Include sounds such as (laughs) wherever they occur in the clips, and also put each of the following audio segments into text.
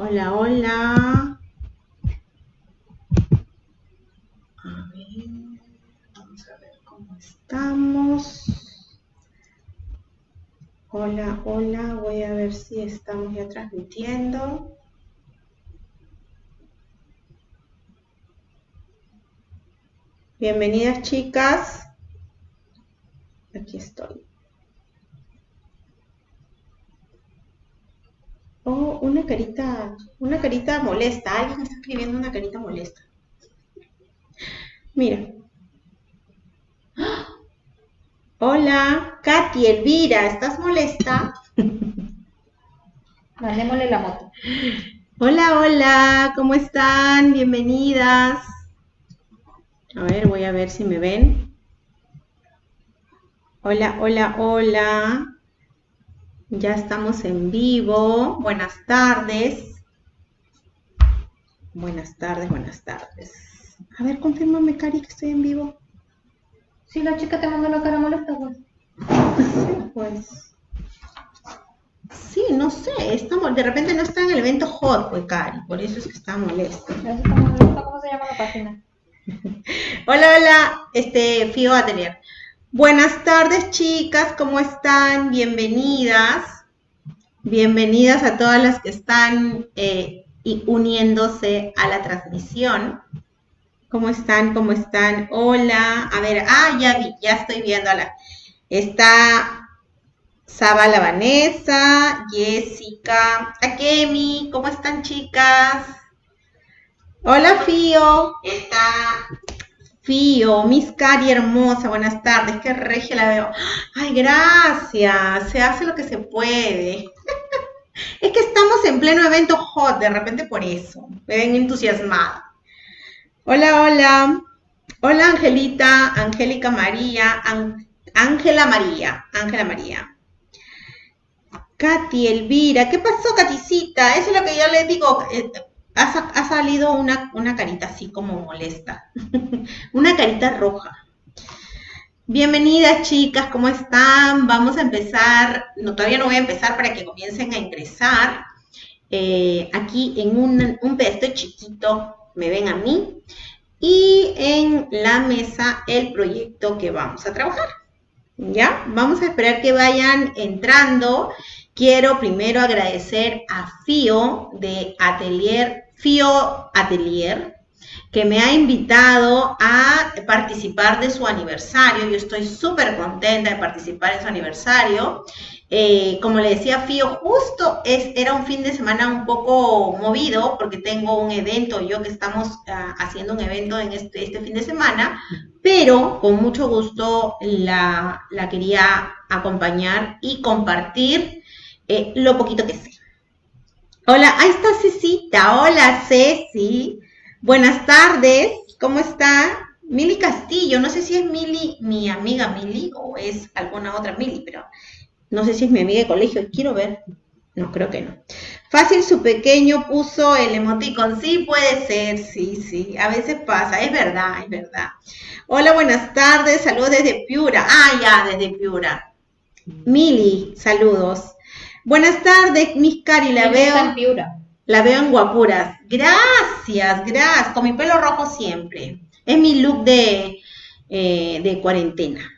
Hola, hola. A ver, vamos a ver cómo estamos. Hola, hola. Voy a ver si estamos ya transmitiendo. Bienvenidas chicas. Aquí estoy. Oh, una carita, una carita molesta. Alguien está escribiendo una carita molesta. Mira. (gasps) Hola, Katy, Elvira, ¿estás molesta? (laughs) Mandémosle la moto. Hola, hola, ¿cómo están? Bienvenidas. A ver, voy a ver si me ven. Hola, hola, hola. Ya estamos en vivo. Buenas tardes. Buenas tardes, buenas tardes. A ver, confírmame, Cari, que estoy en vivo. Si la chica te mandó la cara molesta, pues. Sí, pues. Sí, no sé. Estamos, de repente no está en el evento hot, pues, Cari. Por eso es que molesta. Está molesta, ¿Cómo se llama la página? (laughs) Hola, hola, este Fío Atelier. Buenas tardes, chicas, ¿cómo están? Bienvenidas. Bienvenidas a todas las que están eh, y uniéndose a la transmisión. ¿Cómo están? ¿Cómo están? Hola. A ver, ah, ya vi, ya estoy viéndola. Está Saba la Vanessa, Jessica, Akemi, ¿cómo están, chicas? Hola, Fío. Está Fío, Miss Cari hermosa, buenas tardes, qué regia la veo. Ay, gracias, se hace lo que se puede. (laughs) es que estamos en pleno evento hot, de repente por eso, me ven entusiasmada. Hola, hola. Hola, Angelita, Angélica María, Ángela María, Ángela María. Katy, Elvira, ¿qué pasó, Katicita? Eso es lo que yo les digo. Eh, ha, salido una, una, carita así como molesta, (laughs) una carita roja. Bienvenidas chicas, ¿cómo están? Vamos a empezar, no, todavía no voy a empezar para que comiencen a ingresar. Eh, aquí en un, un chiquito me ven a mí y en la mesa el proyecto que vamos a trabajar. ¿Ya? Vamos a esperar que vayan entrando. Quiero primero agradecer a Fío de Atelier Fio Atelier, que me ha invitado a participar de su aniversario. Yo estoy súper contenta de participar en su aniversario. Eh, como le decía Fío, justo es, era un fin de semana un poco movido porque tengo un evento, yo que estamos ah, haciendo un evento en este, este, fin de semana, pero con mucho gusto la, quería acompañar y compartir eh, lo poquito que sé. Hola, ahí está Cecita. Hola, Ceci. Buenas tardes. ¿Cómo está? Mili Castillo. No sé si es Mili, mi amiga Mili, o es alguna otra Mili, pero no sé si es mi amiga de colegio. Quiero ver. No, creo que no. Fácil, su pequeño puso el emoticon. Sí, puede ser. Sí, sí. A veces pasa. Es verdad, es verdad. Hola, buenas tardes. Saludos desde Piura. Ah, ya, desde Piura. Mili, saludos. Buenas tardes, Miss Cari, la veo. En Piura. La veo en guapuras. Gracias, gracias. Con mi pelo rojo siempre. Es mi look de, eh, de cuarentena.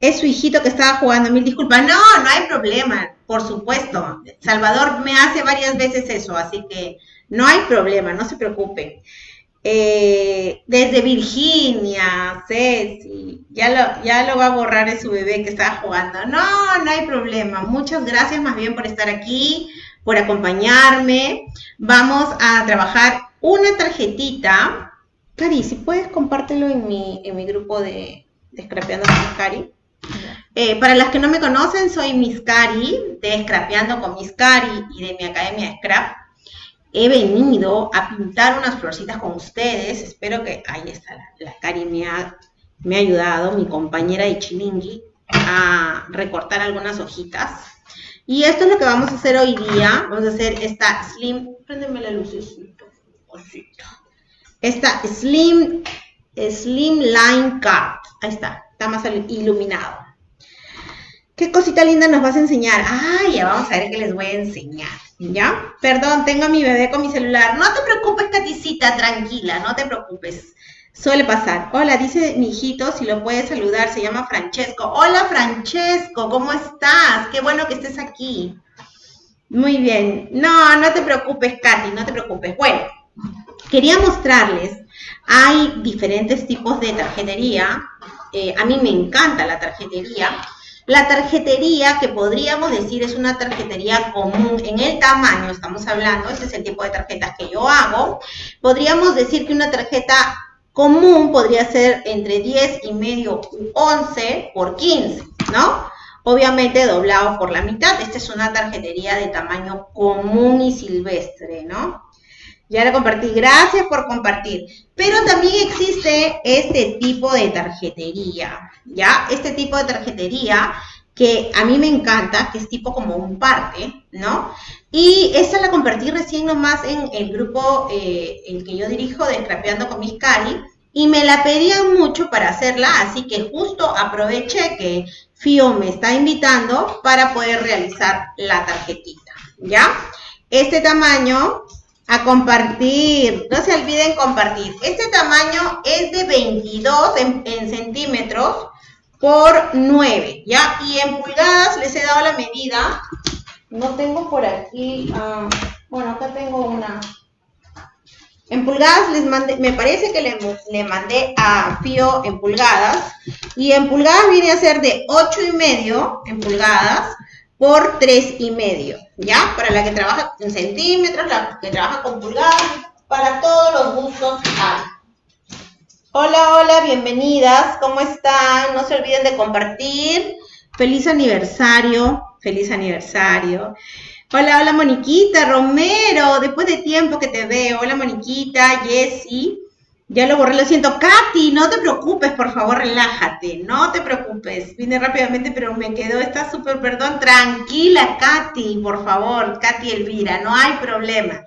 Es su hijito que estaba jugando. Mil disculpas. No, no hay problema. Por supuesto. Salvador me hace varias veces eso, así que no hay problema, no se preocupe. Eh, desde Virginia, Ceci, ya lo, va a borrar de su bebé que estaba jugando. No, no hay problema. Muchas gracias más bien por estar aquí, por acompañarme. Vamos a trabajar una tarjetita. Cari, si puedes compártelo en mi, grupo de, de Scrapeando con Cari. Eh, para las que no me conocen, soy Miss Cari, de Scrapeando con Miss Cari y de mi academia Scrap he venido a pintar unas florcitas con ustedes. Espero que, ahí está, la, Cari me ha, me ha ayudado, mi compañera de Chilingui, a recortar algunas hojitas. Y esto es lo que vamos a hacer hoy día. Vamos a hacer esta slim, préndeme la lucecita, esta slim, slim line card. Ahí está, está más iluminado. ¿Qué cosita linda nos vas a enseñar? Ah, ya vamos a ver qué les voy a enseñar. ¿Ya? Perdón, tengo a mi bebé con mi celular. No te preocupes, Caticita, tranquila, no te preocupes. Suele pasar. Hola, dice mi hijito, si lo puedes saludar, se llama Francesco. Hola, Francesco, ¿cómo estás? Qué bueno que estés aquí. Muy bien. No, no te preocupes, Katy, no te preocupes. Bueno, quería mostrarles, hay diferentes tipos de tarjetería. Eh, a mí me encanta la tarjetería. La tarjetería que podríamos decir es una tarjetería común en el tamaño, estamos hablando, ese es el tipo de tarjetas que yo hago. Podríamos decir que una tarjeta común podría ser entre 10 y medio u 11 por 15, ¿no? Obviamente doblado por la mitad. Esta es una tarjetería de tamaño común y silvestre, ¿no? Ya la compartí. Gracias por compartir. Pero también existe este tipo de tarjetería, ¿ya? Este tipo de tarjetería que a mí me encanta, que es tipo como un parte, ¿no? Y esa la compartí recién nomás en el grupo, eh, el que yo dirijo de Scrapeando con mis Cali, y me la pedían mucho para hacerla, así que justo aproveché que FIO me está invitando para poder realizar la tarjetita, ¿ya? Este tamaño a compartir, no se olviden compartir. Este tamaño es de 22 en, centímetros por 9, ¿ya? Y en pulgadas les he dado la medida. No tengo por aquí, ah, bueno, acá tengo una. En pulgadas les mandé, me parece que le, le, mandé a Fío en pulgadas. Y en pulgadas viene a ser de 8 y medio en pulgadas por 3 y medio, ¿ya? Para la que trabaja en centímetros, la que trabaja con pulgadas, para todos los gustos hay. Hola, hola, bienvenidas, ¿cómo están? No se olviden de compartir. Feliz aniversario, feliz aniversario. Hola, hola, Moniquita, Romero, después de tiempo que te veo. Hola, Moniquita, Jessie. Ya lo borré, lo siento. Katy, no te preocupes, por favor, relájate. No te preocupes. Vine rápidamente, pero me quedó, está súper, perdón. Tranquila, Katy, por favor. Katy Elvira, no hay problema.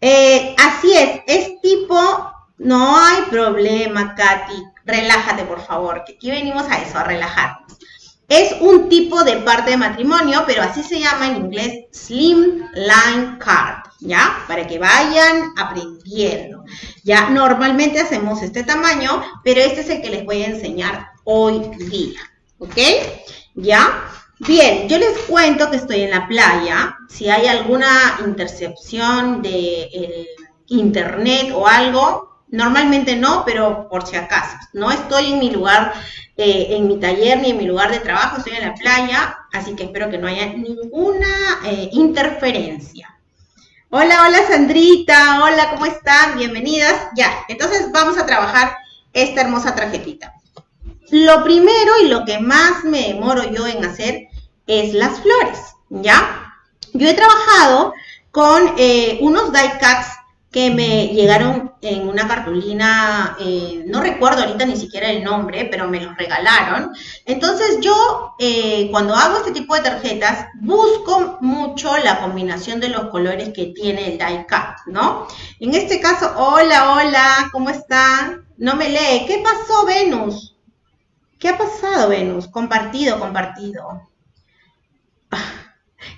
Eh, así es, es tipo, no hay problema, Katy. Relájate, por favor, que aquí venimos a eso, a relajarnos. Es un tipo de parte de matrimonio, pero así se llama en inglés Slim Line Card, ¿ya? Para que vayan aprendiendo. Ya normalmente hacemos este tamaño, pero este es el que les voy a enseñar hoy día, ¿ok? ¿Ya? Bien, yo les cuento que estoy en la playa. Si hay alguna intercepción de internet o algo, Normalmente no, pero por si acaso. No estoy en mi lugar, eh, en mi taller ni en mi lugar de trabajo, estoy en la playa, así que espero que no haya ninguna eh, interferencia. Hola, hola Sandrita, hola, ¿cómo están? Bienvenidas. Ya, entonces vamos a trabajar esta hermosa tarjetita. Lo primero y lo que más me demoro yo en hacer es las flores, ¿ya? Yo he trabajado con eh, unos die cuts que me llegaron en una cartulina, eh, no recuerdo ahorita ni siquiera el nombre, pero me los regalaron. Entonces yo, eh, cuando hago este tipo de tarjetas, busco mucho la combinación de los colores que tiene el die cut, ¿no? En este caso, hola, hola, ¿cómo están? No me lee. ¿Qué pasó, Venus? ¿Qué ha pasado, Venus? Compartido, compartido.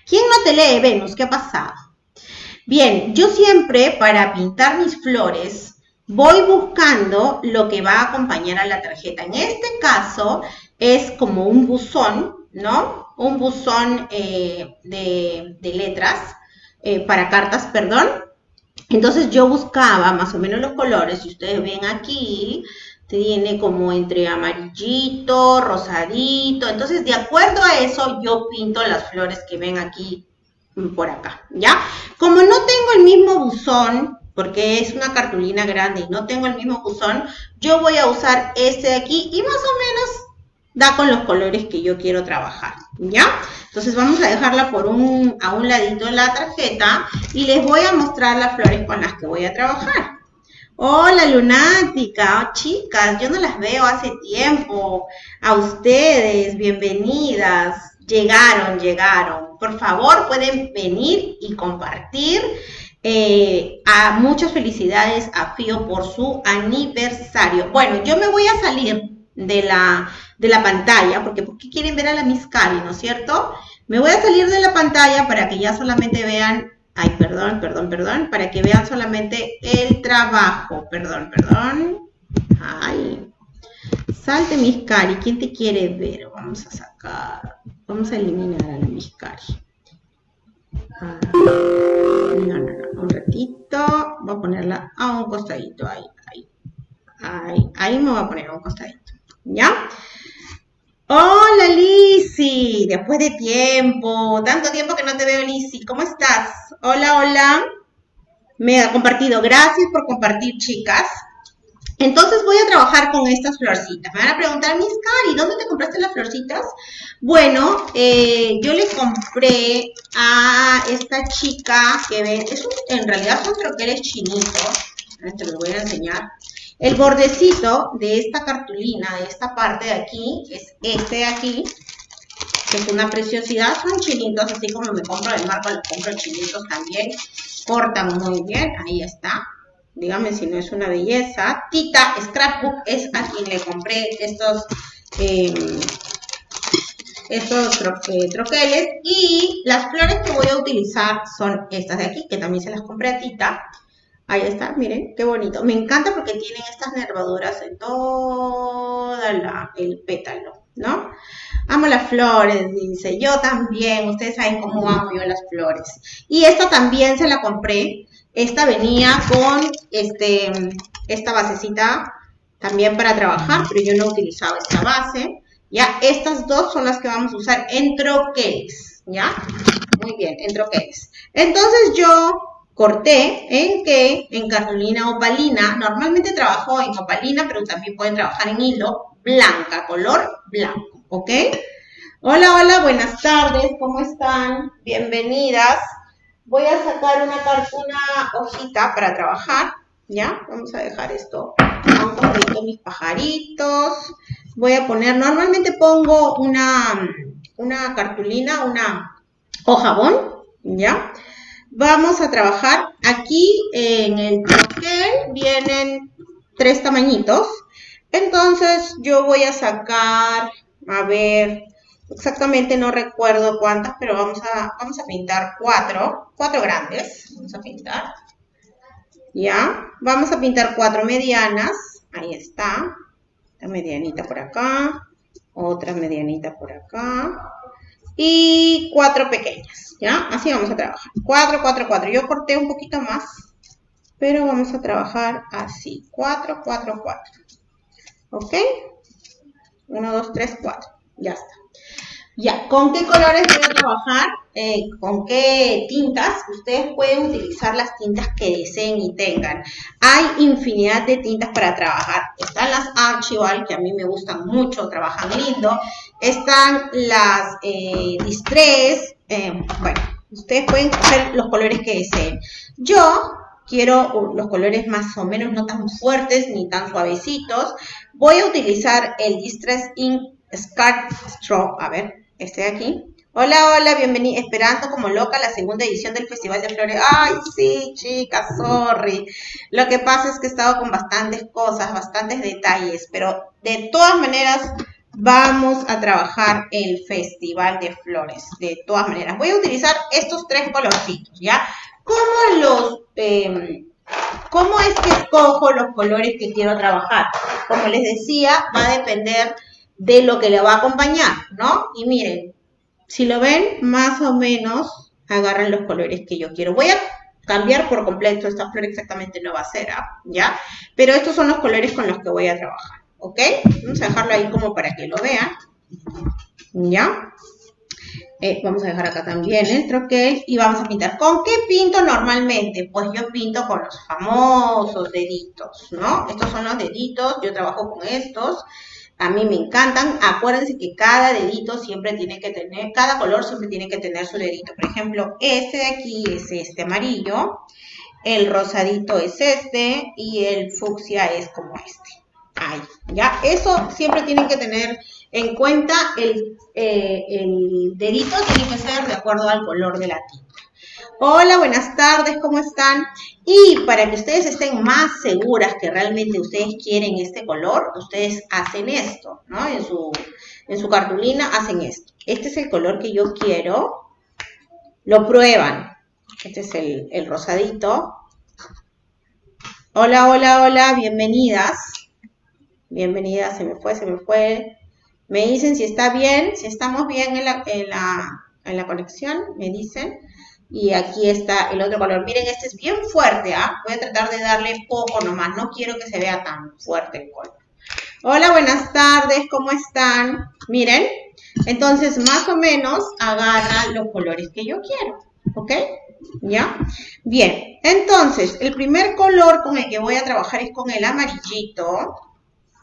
¿Quién no te lee, Venus? ¿Qué ha pasado? Bien, yo siempre para pintar mis flores voy buscando lo que va a acompañar a la tarjeta. En este caso es como un buzón, ¿no? Un buzón eh, de, letras, eh, para cartas, perdón. Entonces yo buscaba más o menos los colores, si ustedes ven aquí, tiene como entre amarillito, rosadito. Entonces, de acuerdo a eso, yo pinto las flores que ven aquí por acá, ¿ya? Como no tengo el mismo buzón, porque es una cartulina grande y no tengo el mismo buzón, yo voy a usar este de aquí y más o menos da con los colores que yo quiero trabajar, ¿ya? Entonces vamos a dejarla por un, a un ladito la tarjeta y les voy a mostrar las flores con las que voy a trabajar. Hola lunática, oh, chicas, yo no las veo hace tiempo. A ustedes, bienvenidas. Llegaron, llegaron. Por favor, pueden venir y compartir. Eh, muchas felicidades a Fío por su aniversario. Bueno, yo me voy a salir de la, de la pantalla, porque ¿por qué quieren ver a la Miss Cari, no es cierto? Me voy a salir de la pantalla para que ya solamente vean, ay, perdón, perdón, perdón, para que vean solamente el trabajo, perdón, perdón, ay, salte Miss Cari, ¿quién te quiere ver? Vamos a vamos a eliminar a la Miss Cari. Ah, no, no, no, un ratito, voy a ponerla a un costadito, ahí, ahí, ahí, ahí me voy a poner a un costadito. ¿ya? Hola Lizzy, después de tiempo, tanto tiempo que no te veo Lizzy, ¿cómo estás? Hola, hola. Me ha compartido, gracias por compartir chicas. Entonces voy a trabajar con estas florcitas. Me van a preguntar, Miss Cari, ¿dónde te compraste las florcitas? Bueno, eh, yo le compré a esta chica que ven, es en realidad son troqueles chinitos. Te los voy a enseñar. El bordecito de esta cartulina, de esta parte de aquí, es este de aquí, que es una preciosidad. Son chinitos, así como me compro el marco, le compro chinitos también. Cortan muy bien, ahí está. Dígame si no es una belleza. Tita Scrapbook es a quien le compré estos, em, estos eh, troqueles. Y las flores que voy a utilizar son estas de aquí, que también se las compré a Tita. Ahí está, miren, qué bonito. Me encanta porque tienen estas nervaduras en todo el pétalo, ¿no? Amo las flores, dice. Yo también, ustedes saben cómo amo yo las flores. Y esta también se la compré. Esta venía con este, esta basecita también para trabajar, pero yo no he utilizado esta base. Ya, estas dos son las que vamos a usar en troqueles, ¿ya? Muy bien, en troqueles. Entonces yo corté en que en cartulina opalina, normalmente trabajo en opalina, pero también pueden trabajar en hilo blanca, color blanco, ¿ok? Hola, hola, buenas tardes, ¿cómo están? Bienvenidas. Voy a sacar una, hojita para trabajar, ¿ya? Vamos a dejar esto a un mis pajaritos. Voy a poner, normalmente pongo una, una cartulina, una hojabón, ¿ya? Vamos a trabajar aquí en el troquel, vienen tres tamañitos. Entonces yo voy a sacar, a ver, exactamente no recuerdo cuántas, pero vamos a, vamos a pintar cuatro, cuatro grandes, vamos a pintar. ¿Ya? Vamos a pintar cuatro medianas, ahí está, esta medianita por acá, otra medianita por acá, y cuatro pequeñas, ¿ya? Así vamos a trabajar. Cuatro, cuatro, cuatro. Yo corté un poquito más, pero vamos a trabajar así. Cuatro, cuatro, cuatro. ¿Ok? Uno, dos, tres, cuatro. Ya está. Ya, ¿con qué colores a trabajar? Eh, ¿Con qué tintas? Ustedes pueden utilizar las tintas que deseen y tengan. Hay infinidad de tintas para trabajar. Están las Archival, que a mí me gustan mucho, trabajan lindo. Están las eh, Distress. Eh, bueno, ustedes pueden coger los colores que deseen. Yo quiero los colores más o menos no tan fuertes ni tan suavecitos. Voy a utilizar el Distress Ink Scar Straw. A ver, de aquí. Hola, hola, bienvenida, esperando como loca la segunda edición del Festival de Flores. Ay, sí, chicas, sorry. Lo que pasa es que he estado con bastantes cosas, bastantes detalles, pero de todas maneras vamos a trabajar el Festival de Flores. De todas maneras, voy a utilizar estos tres colorcitos, ¿ya? ¿Cómo los... Em, ¿Cómo es que escojo los colores que quiero trabajar? Como les decía, va a depender de lo que le va a acompañar, ¿no? Y miren, si lo ven, más o menos agarran los colores que yo quiero. Voy a cambiar por completo, esta flor exactamente no va a ser, ¿ah? ¿ya? Pero estos son los colores con los que voy a trabajar, ¿ok? Vamos a dejarlo ahí como para que lo vean, ¿ya? Eh, vamos a dejar acá también el troquel y vamos a pintar. ¿Con qué pinto normalmente? Pues yo pinto con los famosos deditos, ¿no? Estos son los deditos, yo trabajo con estos. A mí me encantan. Acuérdense que cada dedito siempre tiene que tener, cada color siempre tiene que tener su dedito. Por ejemplo, este de aquí es este amarillo, el rosadito es este y el fucsia es como este. Ahí, ya, eso siempre tienen que tener en cuenta. El, eh, el dedito tiene que ser de acuerdo al color de la tinta. Hola, buenas tardes, ¿cómo están? Y para que ustedes estén más seguras que realmente ustedes quieren este color, ustedes hacen esto, ¿no? En su, en su cartulina hacen esto. Este es el color que yo quiero. Lo prueban. Este es el, el rosadito. Hola, hola, hola, bienvenidas. Bienvenidas, se me fue, se me fue. Me dicen si está bien, si estamos bien en la, en la, en la conexión, me dicen. Y aquí está el otro color. Miren, este es bien fuerte, ¿ah? Voy a tratar de darle poco nomás. No quiero que se vea tan fuerte el color. Hola, buenas tardes. ¿Cómo están? Miren. Entonces, más o menos, agarra los colores que yo quiero. ¿Ok? ¿Ya? Bien. Entonces, el primer color con el que voy a trabajar es con el amarillito.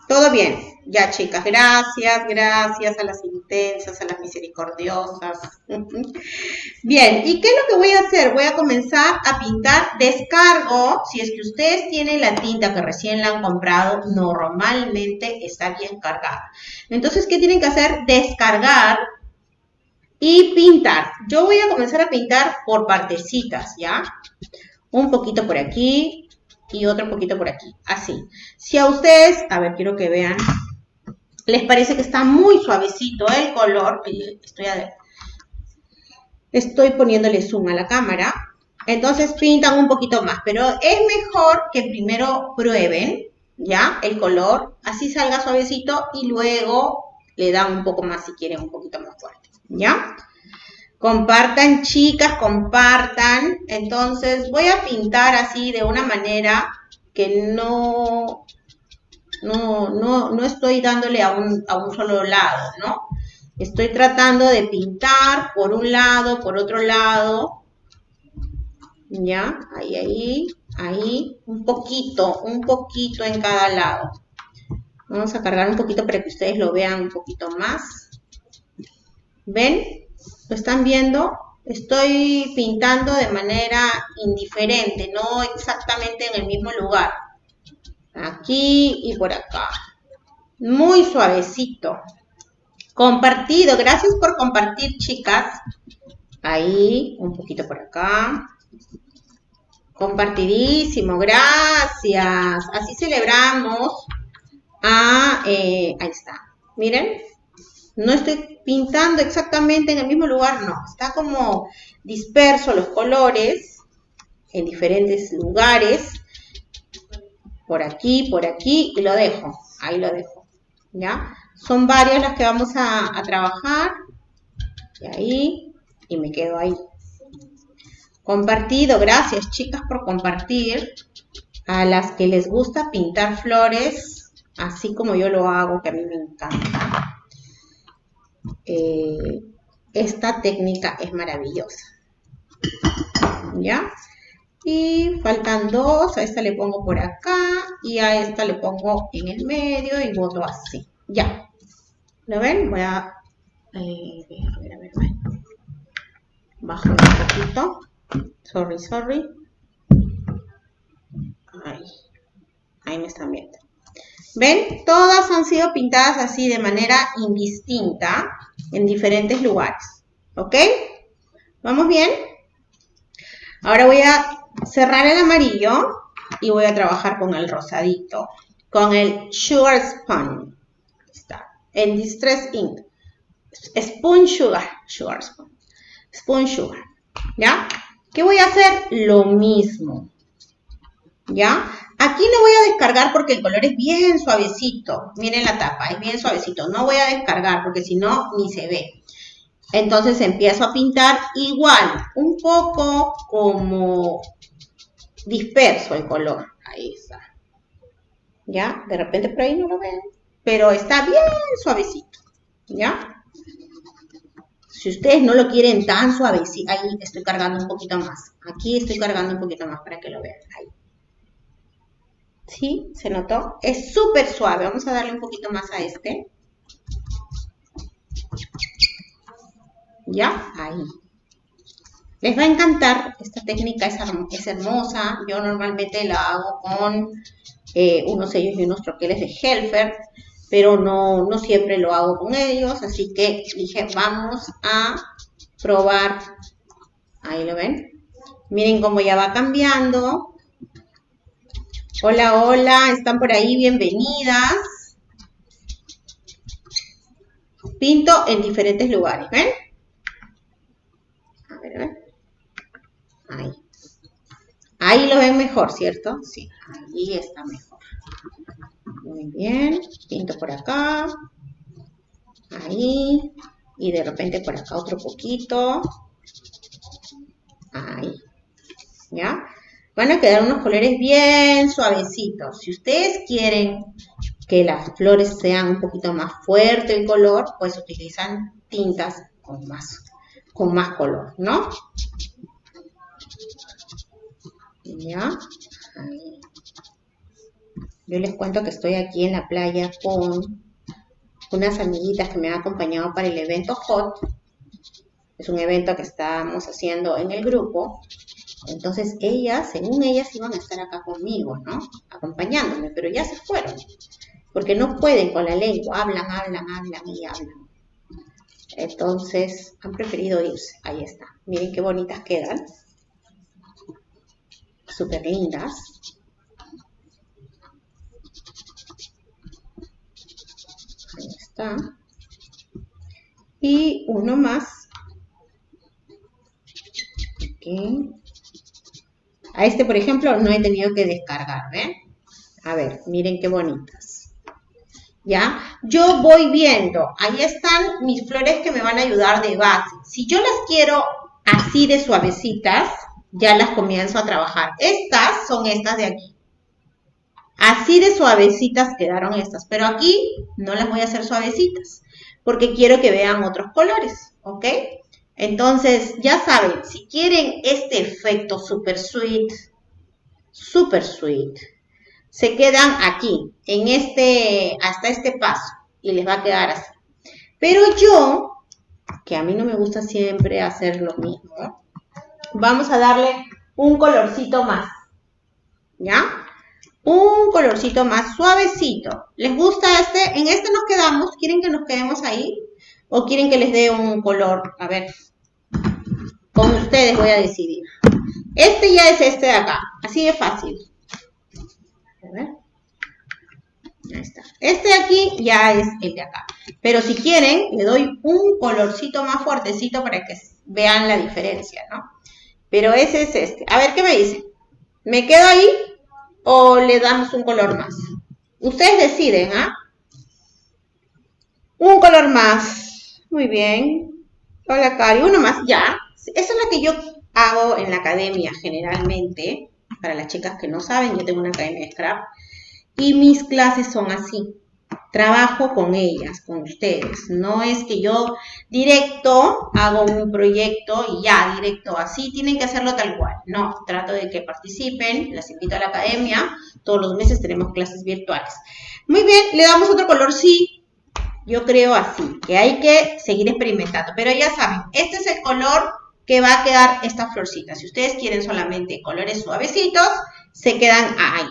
Todo bien. Ya, chicas, gracias, gracias a las intensas, a las misericordiosas. (laughs) Bien, ¿y qué es lo que voy a hacer? Voy a comenzar a pintar descargo. Si es que ustedes tienen la tinta que recién la han comprado, normalmente está bien cargada. Entonces, ¿qué tienen que hacer? Descargar y pintar. Yo voy a comenzar a pintar por partecitas, ¿ya? Un poquito por aquí, y otro poquito por aquí, así. Si a ustedes, a ver, quiero que vean, les parece que está muy suavecito el color, estoy, poniéndole zoom a la cámara, entonces pintan un poquito más, pero es mejor que primero prueben, ¿ya? El color, así salga suavecito y luego le dan un poco más si quieren un poquito más fuerte, ¿ya? Compartan, chicas, compartan. Entonces voy a pintar así de una manera que no, no, no, no estoy dándole a un, a un solo lado, ¿no? Estoy tratando de pintar por un lado, por otro lado. ¿Ya? Ahí, ahí, ahí. Un poquito, un poquito en cada lado. Vamos a cargar un poquito para que ustedes lo vean un poquito más. ¿Ven? ¿Lo están viendo? Estoy pintando de manera indiferente, no exactamente en el mismo lugar. Aquí y por acá. Muy suavecito. Compartido. Gracias por compartir, chicas. Ahí, un poquito por acá. Compartidísimo, gracias. Así celebramos. Ah, eh, ahí está. Miren, no estoy pintando exactamente en el mismo lugar, no. Está como disperso los colores en diferentes lugares. Por aquí, por aquí, y lo dejo. Ahí lo dejo. ¿Ya? Son varias las que vamos a, trabajar. Y ahí, y me quedo ahí. Compartido, gracias chicas por compartir. A las que les gusta pintar flores, así como yo lo hago, que a mí me encanta. Eh, esta técnica es maravillosa. ¿Ya? Y faltan dos, a esta le pongo por acá y a esta le pongo en el medio y voto así. Ya. ¿Lo ven? Voy a... Eh, a ver, a ver, a ver. Bajo un poquito. Sorry, sorry. Ahí. Ahí me están viendo. ¿Ven? Todas han sido pintadas así de manera indistinta en diferentes lugares. ¿Ok? ¿Vamos bien? Ahora voy a cerrar el amarillo y voy a trabajar con el rosadito, con el Sugar Spoon. Está. El Distress Ink. Spoon Sugar. Sugar Spoon. Spoon Sugar. ¿Ya? ¿Qué voy a hacer? Lo mismo. ¿Ya? Aquí no voy a descargar porque el color es bien suavecito. Miren la tapa, es bien suavecito. No voy a descargar porque si no, ni se ve. Entonces empiezo a pintar igual, un poco como disperso el color. Ahí está. ¿Ya? De repente por ahí no lo ven. Pero está bien suavecito. ¿Ya? Si ustedes no lo quieren tan suavecito, ahí estoy cargando un poquito más. Aquí estoy cargando un poquito más para que lo vean. Ahí. ¿Sí? ¿Se notó? Es súper suave. Vamos a darle un poquito más a este. ¿Ya? Ahí. Les va a encantar. Esta técnica es, hermosa. Yo normalmente la hago con eh, unos sellos y unos troqueles de Helfer, pero no, no siempre lo hago con ellos. Así que dije, vamos a probar. Ahí lo ven. Miren cómo ya va cambiando. Hola, hola, están por ahí, bienvenidas. Pinto en diferentes lugares, ¿ven? A ver, a ver. Ahí. Lo ven mejor, ¿cierto? Sí, ahí está mejor. Muy bien, pinto por acá. Ahí. Y de repente por acá otro poquito. Ahí. ¿Ya? Van a quedar unos colores bien suavecitos. Si ustedes quieren que las flores sean un poquito más fuerte el color, pues utilizan tintas con más, con más color, ¿no? ¿Ya? Yo les cuento que estoy aquí en la playa con unas amiguitas que me han acompañado para el evento HOT. Es un evento que estamos haciendo en el grupo. Entonces ellas, según ellas, iban a estar acá conmigo, ¿no? Acompañándome, pero ya se fueron. Porque no pueden con la lengua, hablan, hablan, hablan y hablan. Entonces han preferido irse. Ahí está. Miren qué bonitas quedan. Súper lindas. Ahí está. Y uno más. Okay. A este, por ejemplo, no he tenido que descargar, ¿ven? A ver, miren qué bonitas. ¿Ya? Yo voy viendo, ahí están mis flores que me van a ayudar de base. Si yo las quiero así de suavecitas, ya las comienzo a trabajar. Estas son estas de aquí. Así de suavecitas quedaron estas, pero aquí no las voy a hacer suavecitas, porque quiero que vean otros colores, ¿ok? Entonces, ya saben, si quieren este efecto super sweet, super sweet, se quedan aquí, en este, hasta este paso, y les va a quedar así. Pero yo, que a mí no me gusta siempre hacer lo mismo, vamos a darle un colorcito más, ¿ya? Un colorcito más suavecito. ¿Les gusta este? En este nos quedamos. ¿Quieren que nos quedemos ahí? ¿O quieren que les dé un color? A ver, con ustedes voy a decidir. Este ya es este de acá, así de fácil. A ver. Ahí está. Este de aquí ya es el de acá. Pero si quieren, le doy un colorcito más fuertecito para que vean la diferencia, ¿no? Pero ese es este. A ver, ¿qué me dicen? ¿Me quedo ahí o le damos un color más? Ustedes deciden, ¿ah? Un color más. Muy bien. Hola, Cari. Uno más, ya. Eso es lo que yo hago en la academia generalmente. Para las chicas que no saben, yo tengo una academia de scrap. Y mis clases son así. Trabajo con ellas, con ustedes. No es que yo directo hago un proyecto y ya, directo así, tienen que hacerlo tal cual. No, trato de que participen, las invito a la academia. Todos los meses tenemos clases virtuales. Muy bien, le damos otro color, sí. Yo creo así, que hay que seguir experimentando. Pero ya saben, este es el color que va a quedar esta florcita. Si ustedes quieren solamente colores suavecitos, se quedan ahí,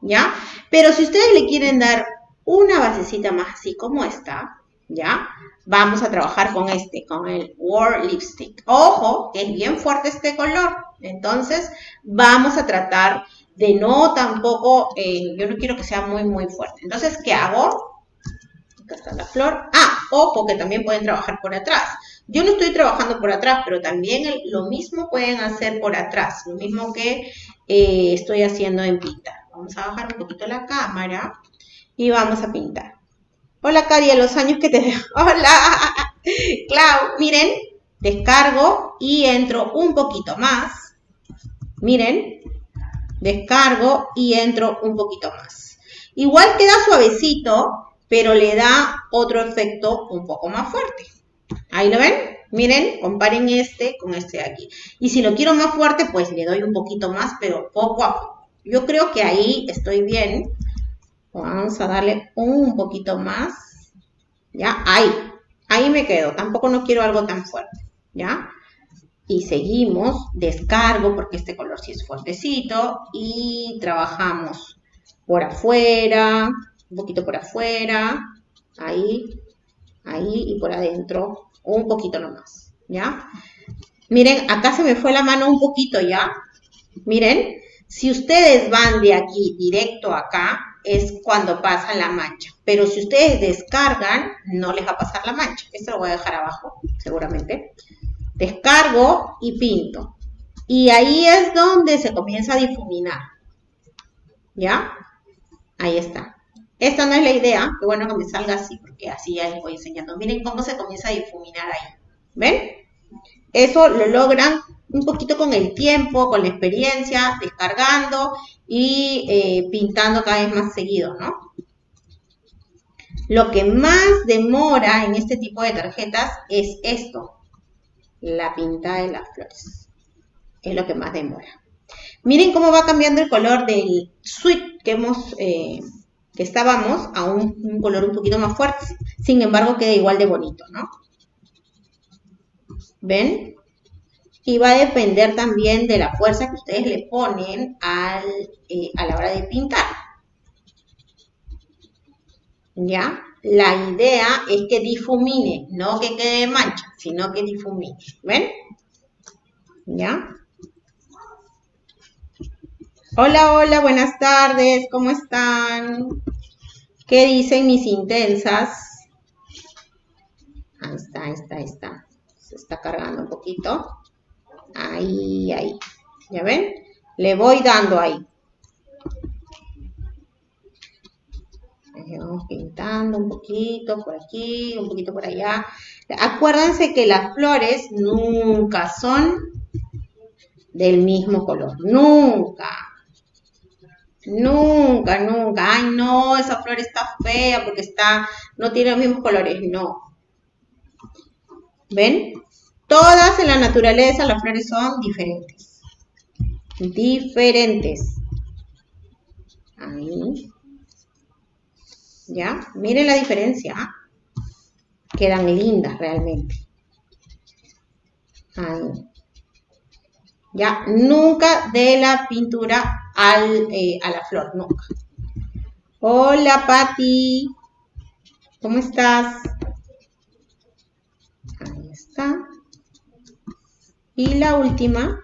¿ya? Pero si ustedes le quieren dar una basecita más así como esta, ¿ya? Vamos a trabajar con este, con el War Lipstick. Ojo, es bien fuerte este color. Entonces, vamos a tratar de no tampoco, eh, yo no quiero que sea muy, muy fuerte. Entonces, ¿qué hago? Acá está la flor. Ah, ojo, que también pueden trabajar por atrás. Yo no estoy trabajando por atrás, pero también lo mismo pueden hacer por atrás, lo mismo que eh, estoy haciendo en pintar. Vamos a bajar un poquito la cámara y vamos a pintar. Hola, Cari, a los años que te veo. (laughs) Hola, Clau. Miren, descargo y entro un poquito más. Miren, descargo y entro un poquito más. Igual queda suavecito, pero le da otro efecto un poco más fuerte. Ahí lo ven. Miren, comparen este con este de aquí. Y si lo quiero más fuerte, pues le doy un poquito más, pero poco a poco. Yo creo que ahí estoy bien. Vamos a darle un poquito más. ¿Ya? Ahí. Ahí me quedo. Tampoco no quiero algo tan fuerte. ¿Ya? Y seguimos. Descargo porque este color sí es fuertecito. Y trabajamos por afuera. Un poquito por afuera. Ahí. Ahí y por adentro un poquito nomás, ¿ya? Miren, acá se me fue la mano un poquito ya. Miren, si ustedes van de aquí directo acá, es cuando pasa la mancha. Pero si ustedes descargan, no les va a pasar la mancha. Esto lo voy a dejar abajo, seguramente. Descargo y pinto. Y ahí es donde se comienza a difuminar. ¿Ya? Ahí está. Esta no es la idea, que bueno que me salga así, porque así ya les voy enseñando. Miren cómo se comienza a difuminar ahí. ¿Ven? Eso lo logran un poquito con el tiempo, con la experiencia, descargando y eh, pintando cada vez más seguido, ¿no? Lo que más demora en este tipo de tarjetas es esto, la pinta de las flores. Es lo que más demora. Miren cómo va cambiando el color del suite que hemos, eh, que estábamos a un, un, color un poquito más fuerte. Sin embargo, queda igual de bonito, ¿no? ¿Ven? Y va a depender también de la fuerza que ustedes le ponen al, eh, a la hora de pintar. ¿Ya? La idea es que difumine, no que quede mancha, sino que difumine. ¿Ven? ¿Ya? Hola, hola, buenas tardes, ¿cómo están? ¿Qué dicen mis intensas? Ahí está, ahí está, ahí está. Se está cargando un poquito. Ahí, ahí. ¿Ya ven? Le voy dando ahí. Vamos pintando un poquito por aquí, un poquito por allá. Acuérdense que las flores nunca son del mismo color. Nunca. Nunca, nunca. Ay, no, esa flor está fea porque está, no tiene los mismos colores. No. ¿Ven? Todas en la naturaleza las flores son diferentes. Diferentes. Ahí. ¿Ya? Miren la diferencia. Quedan lindas realmente. Ahí. ¿Ya? Nunca de la pintura al, eh, a la flor, nunca. Hola, Patti. ¿Cómo estás? Ahí está. Y la última,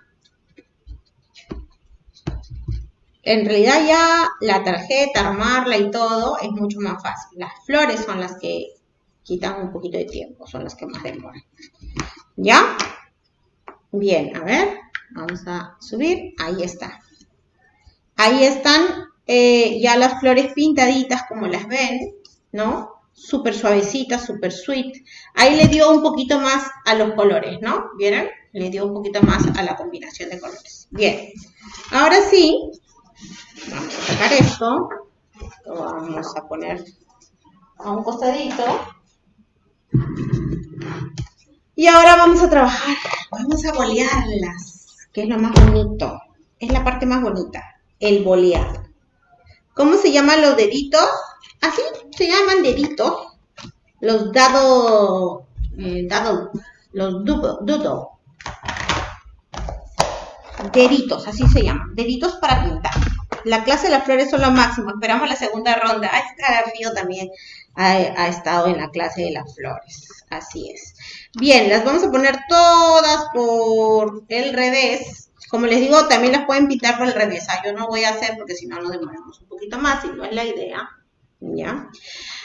en realidad ya la tarjeta, armarla y todo es mucho más fácil. Las flores son las que quitan un poquito de tiempo, son las que más demoran. ¿Ya? Bien, a ver, vamos a subir, ahí está. Ahí están eh, ya las flores pintaditas como las ven, ¿no? Súper suavecitas, súper sweet. Ahí le dio un poquito más a los colores, ¿no? ¿Vieron? le dio un poquito más a la combinación de colores. Bien, ahora sí, vamos a sacar esto, lo vamos a poner a un costadito. Y ahora vamos a trabajar, vamos a bolearlas, que es lo más bonito, es la parte más bonita, el bolear. ¿Cómo se llaman los deditos? Así se llaman deditos, los dado, eh, dado los doodle, deditos, así se llaman, deditos para pintar. La clase de las flores son lo máximo, esperamos la segunda ronda. Este Fío también ha, ha, estado en la clase de las flores, así es. Bien, las vamos a poner todas por el revés. Como les digo, también las pueden pintar por el revés. Ah, yo no voy a hacer porque si no nos demoramos un poquito más y no es la idea. ¿Ya?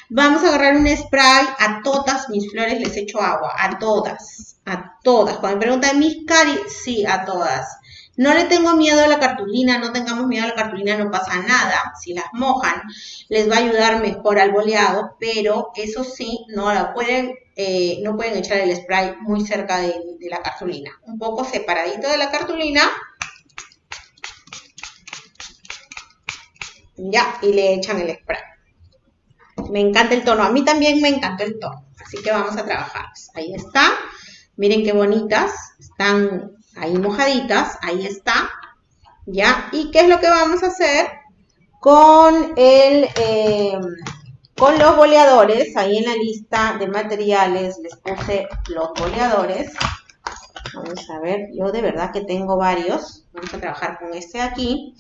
Vamos a agarrar un spray, a todas mis flores les echo agua, a todas, a todas. Cuando me preguntan, mis cari, sí, a todas. No le tengo miedo a la cartulina, no tengamos miedo a la cartulina, no pasa nada. Si las mojan, les va a ayudar mejor al boleado, pero eso sí, no la pueden, eh, no pueden echar el spray muy cerca de, de la cartulina. Un poco separadito de la cartulina. Ya, y le echan el spray. Me encanta el tono. A mí también me encantó el tono. Así que vamos a trabajar. Ahí está. Miren qué bonitas. Están ahí mojaditas, ahí está, ¿ya? ¿Y qué es lo que vamos a hacer con, el, eh, con los boleadores? Ahí en la lista de materiales les puse los boleadores. Vamos a ver, yo de verdad que tengo varios. Vamos a trabajar con este aquí.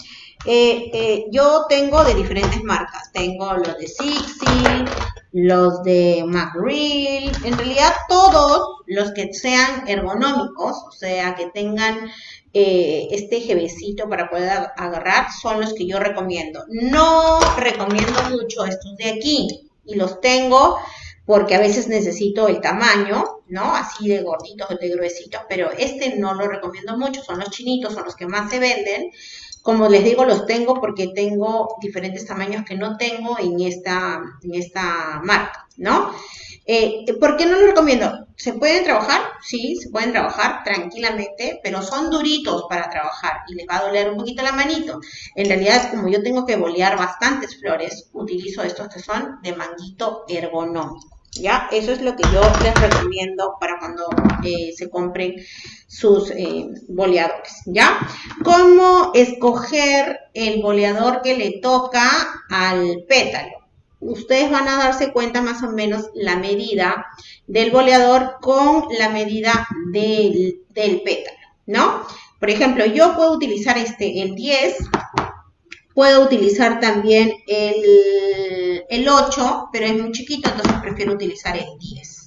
Eh, eh, yo tengo de diferentes marcas. Tengo los de Sixi, los de McReal. En realidad todos los que sean ergonómicos, o sea, que tengan eh, este jevecito para poder agarrar, son los que yo recomiendo. No recomiendo mucho estos de aquí. Y los tengo porque a veces necesito el tamaño, ¿no? Así de gorditos de gruesitos, pero este no lo recomiendo mucho, son los chinitos, son los que más se venden. Como les digo, los tengo porque tengo diferentes tamaños que no tengo en esta, en esta marca, ¿no? Eh, ¿Por qué no los recomiendo? ¿Se pueden trabajar? Sí, se pueden trabajar tranquilamente, pero son duritos para trabajar y les va a doler un poquito la manito. En realidad, como yo tengo que bolear bastantes flores, utilizo estos que son de manguito ergonómico. ¿Ya? Eso es lo que yo les recomiendo para cuando eh, se compren sus eh, boleadores, ¿ya? ¿Cómo escoger el boleador que le toca al pétalo? Ustedes van a darse cuenta más o menos la medida del boleador con la medida del, del pétalo, ¿no? Por ejemplo, yo puedo utilizar este, el 10, Puedo utilizar también el, el 8, pero es muy chiquito, entonces prefiero utilizar el 10.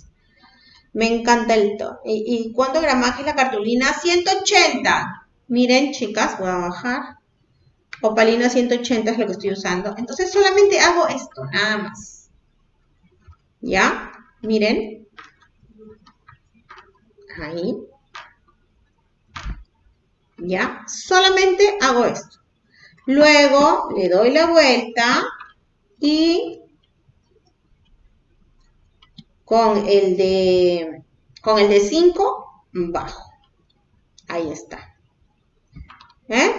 Me encanta el tono. ¿Y, cuánto gramaje es la cartulina? 180. Miren, chicas, voy a bajar. Opalina 180 es lo que estoy usando. Entonces solamente hago esto, nada más. ¿Ya? Miren. Ahí. ¿Ya? Solamente hago esto. Luego le doy la vuelta y con el de con el de 5 bajo. Ahí está. ¿Eh?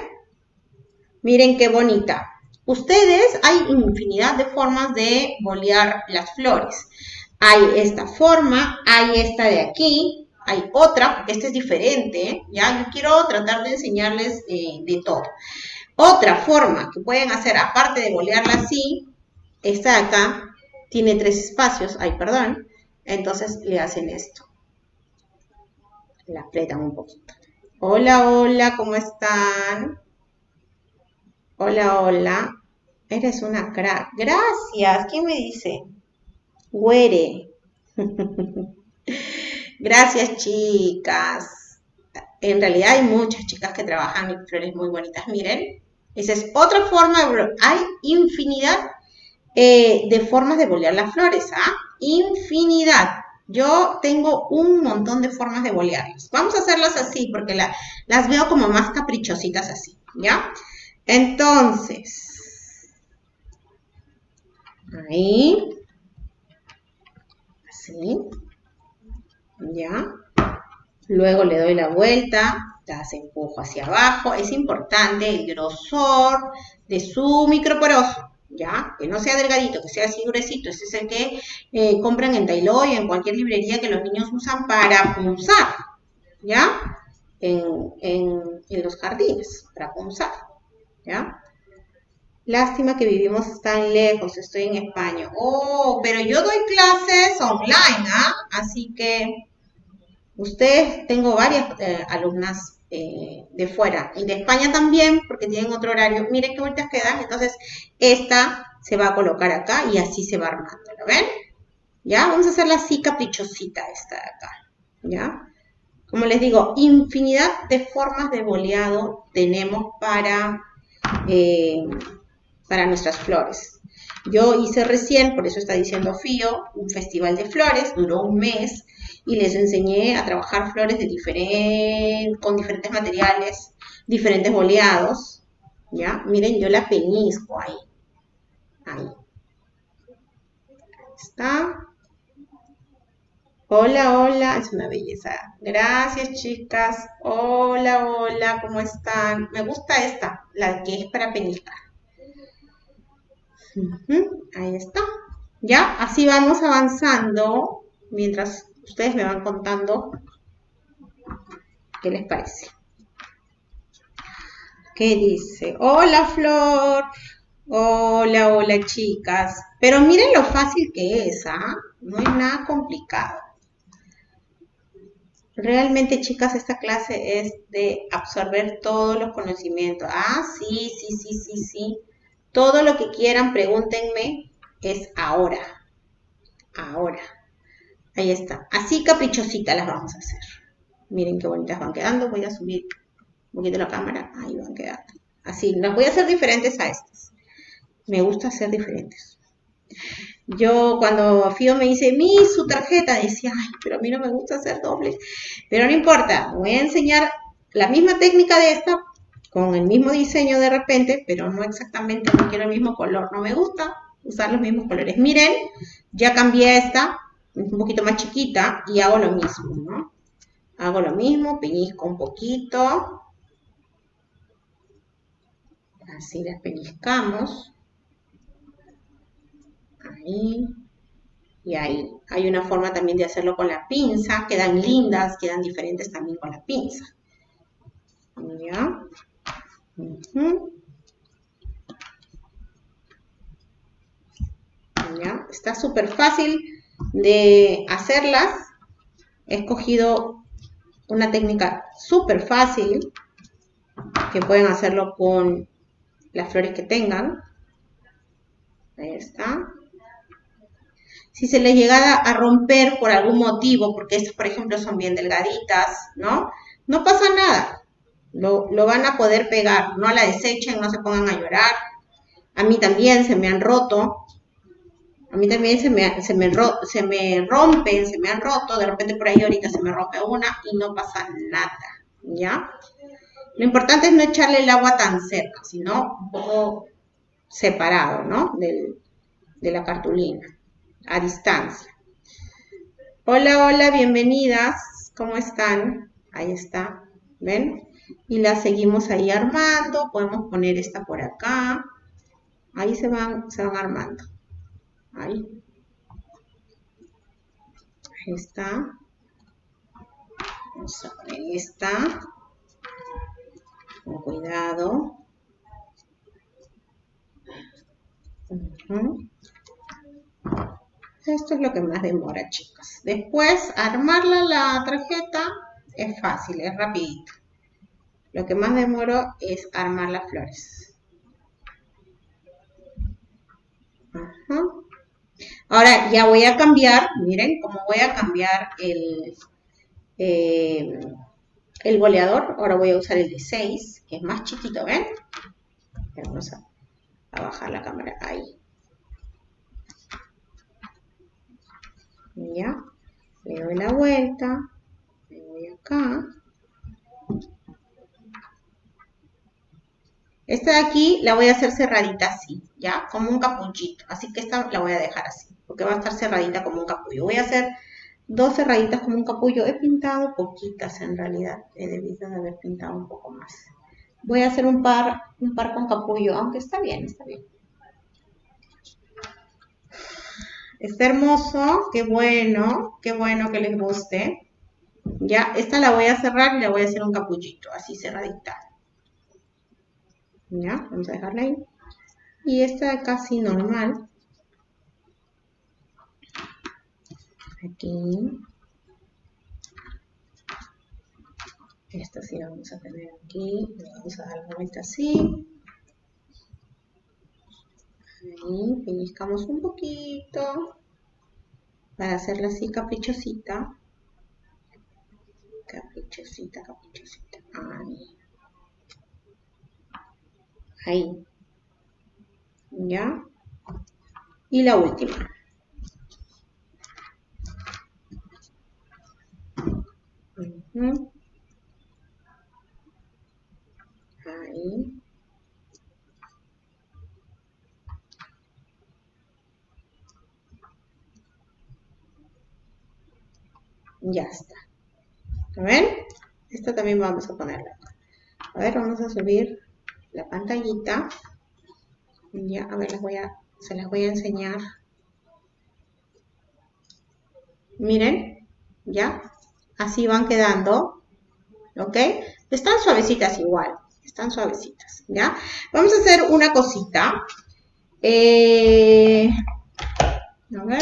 Miren qué bonita. Ustedes, hay infinidad de formas de bolear las flores. Hay esta forma, hay esta de aquí, hay otra, porque esta es diferente, ¿ya? Yo quiero tratar de enseñarles eh, de todo. Otra forma que pueden hacer, aparte de bolearla así, esta de acá tiene tres espacios, ay, perdón, entonces le hacen esto. La apretan un poquito. Hola, hola, ¿cómo están? Hola, hola. Eres una crack. Gracias. ¿Quién me dice? Huere. (laughs) Gracias, chicas. En realidad hay muchas chicas que trabajan en flores muy bonitas. Miren, esa es otra forma Hay infinidad eh, de formas de bolear las flores, ¿ah? Infinidad. Yo tengo un montón de formas de bolearlas. Vamos a hacerlas así porque las veo como más caprichositas así, ¿ya? Entonces, ahí, así, ¿ya? Luego le doy la vuelta, las empujo hacia abajo. Es importante el grosor de su microporoso, ¿ya? Que no sea delgadito, que sea así gruesito. Ese es el que eh, compran en Dailoy, en cualquier librería que los niños usan para punzar, ¿ya? En, en los jardines, para punzar, ¿ya? Lástima que vivimos tan lejos, estoy en España. Oh, pero yo doy clases online, ¿ah? Así que ustedes, tengo varias eh, alumnas eh, de fuera y de España también, porque tienen otro horario. Miren qué bonitas quedan. Entonces, esta se va a colocar acá y así se va armando. ¿Lo ven? ¿Ya? Vamos a hacerla así caprichosita esta de acá. ¿Ya? Como les digo, infinidad de formas de boleado tenemos para, eh, para nuestras flores. Yo hice recién, por eso está diciendo Fío, un festival de flores, duró un mes, y les enseñé a trabajar flores de con diferentes materiales, diferentes boleados. ¿Ya? Miren, yo la peñisco ahí. Ahí. está. Hola, hola, es una belleza. Gracias, chicas. Hola, hola, ¿cómo están? Me gusta esta, la que es para peñiscar. Ahí está. Ya, así vamos avanzando mientras ustedes me van contando qué les parece. ¿Qué dice? Hola Flor. Hola, hola chicas. Pero miren lo fácil que es, ¿ah? No es nada complicado. Realmente, chicas, esta clase es de absorber todos los conocimientos. Ah, sí, sí, sí, sí, sí. Todo lo que quieran, pregúntenme, es ahora. Ahora. Ahí está. Así caprichositas las vamos a hacer. Miren qué bonitas van quedando. Voy a subir un poquito la cámara. Ahí van quedando. Así, las voy a hacer diferentes a estas. Me gusta hacer diferentes. Yo cuando Fío me dice, mi su tarjeta, decía, ay, pero a mí no me gusta hacer dobles. Pero no importa, voy a enseñar la misma técnica de esta, con el mismo diseño de repente, pero no exactamente, no quiero el mismo color. No me gusta usar los mismos colores. Miren, ya cambié esta, un poquito más chiquita, y hago lo mismo, ¿no? Hago lo mismo, peñizco un poquito. Así las peñiscamos ahí y ahí. Hay una forma también de hacerlo con la pinza, quedan lindas, quedan diferentes también con la pinza. ¿Ya? ¿Ya? Está súper fácil de hacerlas. He escogido una técnica súper fácil que pueden hacerlo con las flores que tengan. Ahí está. Si se les llegara a romper por algún motivo, porque estas, por ejemplo, son bien delgaditas, ¿no? No pasa nada. Lo, van a poder pegar. No la desechen, no se pongan a llorar. A mí también se me han roto. A mí también se me, se me, se rompen, se me han roto. De repente por ahí ahorita se me rompe una y no pasa nada. ¿Ya? Lo importante es no echarle el agua tan cerca, sino un poco separado, ¿no? de la cartulina a distancia. Hola, hola, bienvenidas. ¿Cómo están? Ahí está. ¿Ven? Y la seguimos ahí armando. Podemos poner esta por acá. Ahí se van, se van armando. Ahí. Ahí está. Vamos a poner esta. Con cuidado. Esto es lo que más demora, chicas. Después, armarla la tarjeta es fácil, es rapidito. Lo que más demoro es armar las flores. Ahora ya voy a cambiar, miren cómo voy a cambiar el, eh, el goleador. Ahora voy a usar el de 6, que es más chiquito, ¿ven? Vamos a bajar la cámara ahí. ya le doy la vuelta me voy acá esta de aquí la voy a hacer cerradita así ya como un capuchito así que esta la voy a dejar así porque va a estar cerradita como un capullo voy a hacer dos cerraditas como un capullo he pintado poquitas en realidad he debido de haber pintado un poco más voy a hacer un par un par con capullo aunque está bien está bien Está hermoso, qué bueno, qué bueno que les guste. Ya, esta la voy a cerrar y la voy a hacer un capullito, así cerradita. Ya, vamos a dejarla ahí. Y esta casi normal. Aquí. Esta sí la vamos a tener aquí. vamos a dar la vuelta así. Ahí, pellizcamos un poquito para hacerla así caprichosita. Caprichosita, caprichosita. Ahí. Ahí. ¿Ya? Y la última. Ahí. Ya está. ven? Esta también vamos a ponerla. A ver, vamos a subir la pantallita. Ya, a ver, voy a, se las voy a enseñar. Miren, ya, así van quedando. ¿Ok? Están suavecitas igual, están suavecitas, ¿ya? Vamos a hacer una cosita. Eh, a ver,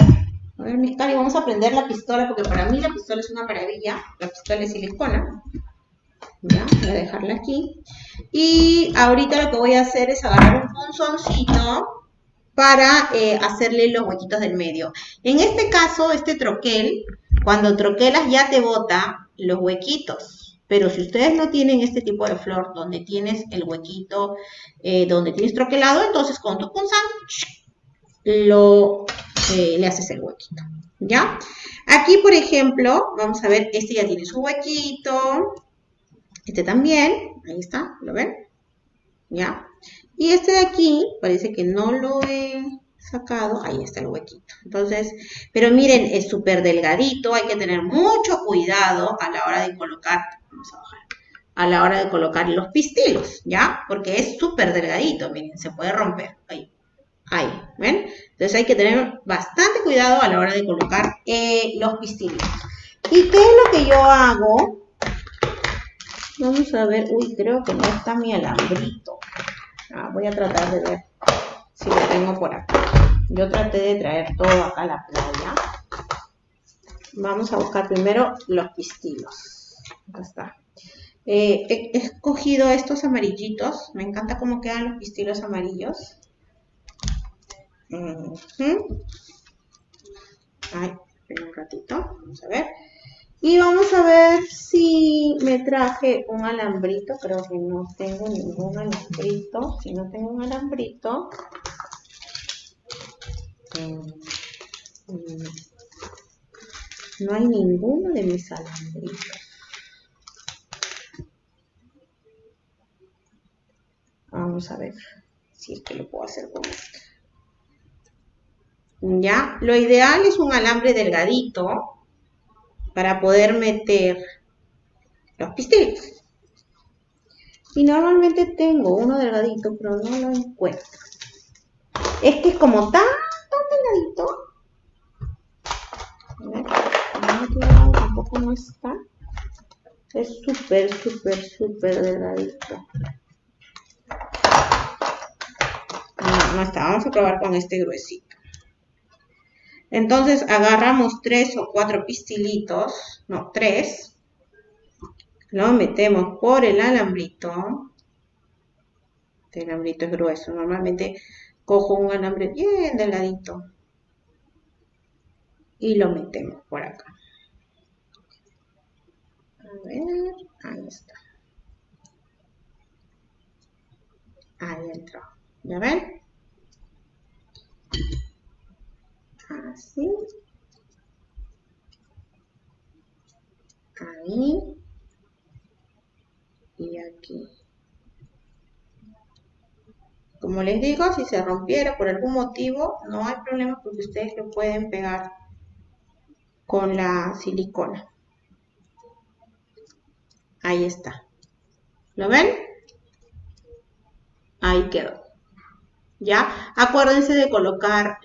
a ver, mi Cari, vamos a prender la pistola porque para mí la pistola es una maravilla. La pistola es silicona. Ya, voy a dejarla aquí. Y ahorita lo que voy a hacer es agarrar un punzoncito para eh, hacerle los huequitos del medio. En este caso, este troquel, cuando troquelas ya te bota los huequitos. Pero si ustedes no tienen este tipo de flor donde tienes el huequito, eh, donde tienes troquelado, entonces con tu punzón lo, eh, le haces el huequito. ¿Ya? Aquí, por ejemplo, vamos a ver, este ya tiene su huequito. Este también, ahí está, ¿lo ven? ¿Ya? Y este de aquí, parece que no lo he sacado, ahí está el huequito. Entonces, pero miren, es súper delgadito, hay que tener mucho cuidado a la hora de colocar, vamos a bajar, a la hora de colocar los pistilos, ¿ya? Porque es súper delgadito, miren, se puede romper, ahí, ahí, ¿ven? Entonces hay que tener bastante cuidado a la hora de colocar eh, los pistilos. ¿Y qué es lo que yo hago? Vamos a ver, uy, creo que no está mi alambrito. Ah, voy a tratar de ver si lo tengo por acá. Yo traté de traer todo acá a la playa. Vamos a buscar primero los pistilos. Acá está. Eh, he escogido estos amarillitos. Me encanta cómo quedan los pistilos amarillos. Ay, un ratito. Vamos a ver. Y vamos a ver si me traje un alambrito. Creo que no tengo ningún alambrito. Si no tengo un alambrito. Mm, no hay ninguno de mis alambritos. Vamos a ver si es que lo puedo hacer con esto. Ya, lo ideal es un alambre delgadito para poder meter los pistilos. Y normalmente tengo uno delgadito, pero no lo encuentro. Es que es como tan, no está. Es súper, súper, súper delgadito. No, no está. Vamos a probar con este gruesito. Entonces agarramos tres o cuatro pistilitos, no, tres, lo metemos por el alambrito. Este alambrito es grueso, normalmente cojo un alambre bien delgadito y lo metemos por acá. Ver, ahí está. Ahí entró. ¿Ya ven? así, ahí y aquí. Como les digo, si se rompiera por algún motivo, no hay problema porque ustedes lo pueden pegar con la silicona. Ahí está. ¿Lo ven? Ahí quedó. ¿ya? Acuérdense de colocar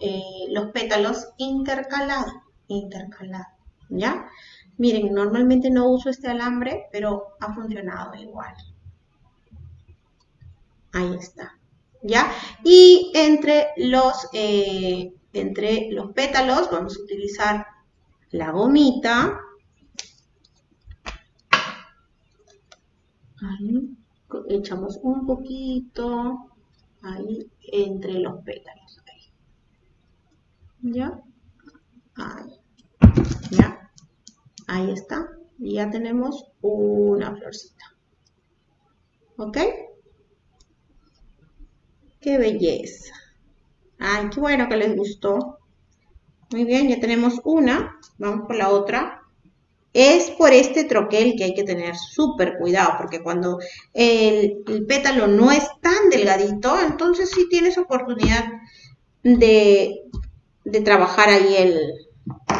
eh, los pétalos intercalados, intercalados, ¿ya? Miren, normalmente no uso este alambre, pero ha funcionado igual. Ahí está, ¿ya? Y entre los, eh, entre los pétalos vamos a utilizar la gomita. Ahí, echamos un poquito ahí entre los pétalos. ¿Ya? Ahí. ¿Ya? Ahí está. Y ya tenemos una florcita. ¿Ok? ¡Qué belleza! ¡Ay, qué bueno que les gustó! Muy bien, ya tenemos una. Vamos por la otra. Es por este troquel que hay que tener súper cuidado, porque cuando el, pétalo no es tan delgadito, entonces sí tienes oportunidad de, trabajar ahí el,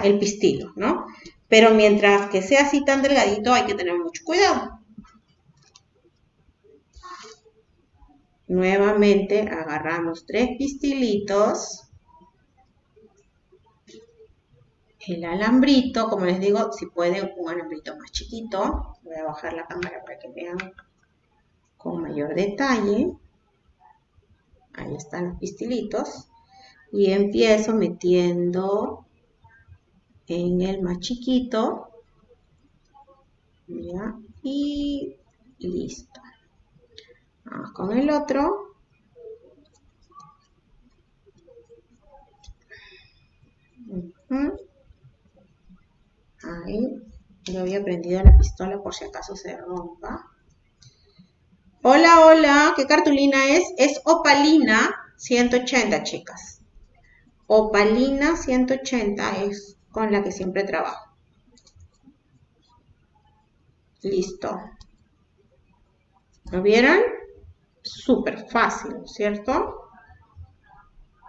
el pistilo, ¿no? Pero mientras que sea así tan delgadito, hay que tener mucho cuidado. Nuevamente agarramos tres pistilitos el alambrito, como les digo, si pueden un alambrito más chiquito, voy a bajar la cámara para que vean con mayor detalle. Ahí están los pistilitos. Y empiezo metiendo en el más chiquito. Ya, y listo. Vamos con el otro. Ahí. Yo había prendido la pistola por si acaso se rompa. Hola, hola. ¿Qué cartulina es? Es opalina 180, chicas. Opalina 180 es con la que siempre trabajo. Listo. ¿Lo vieron? Súper fácil, ¿cierto?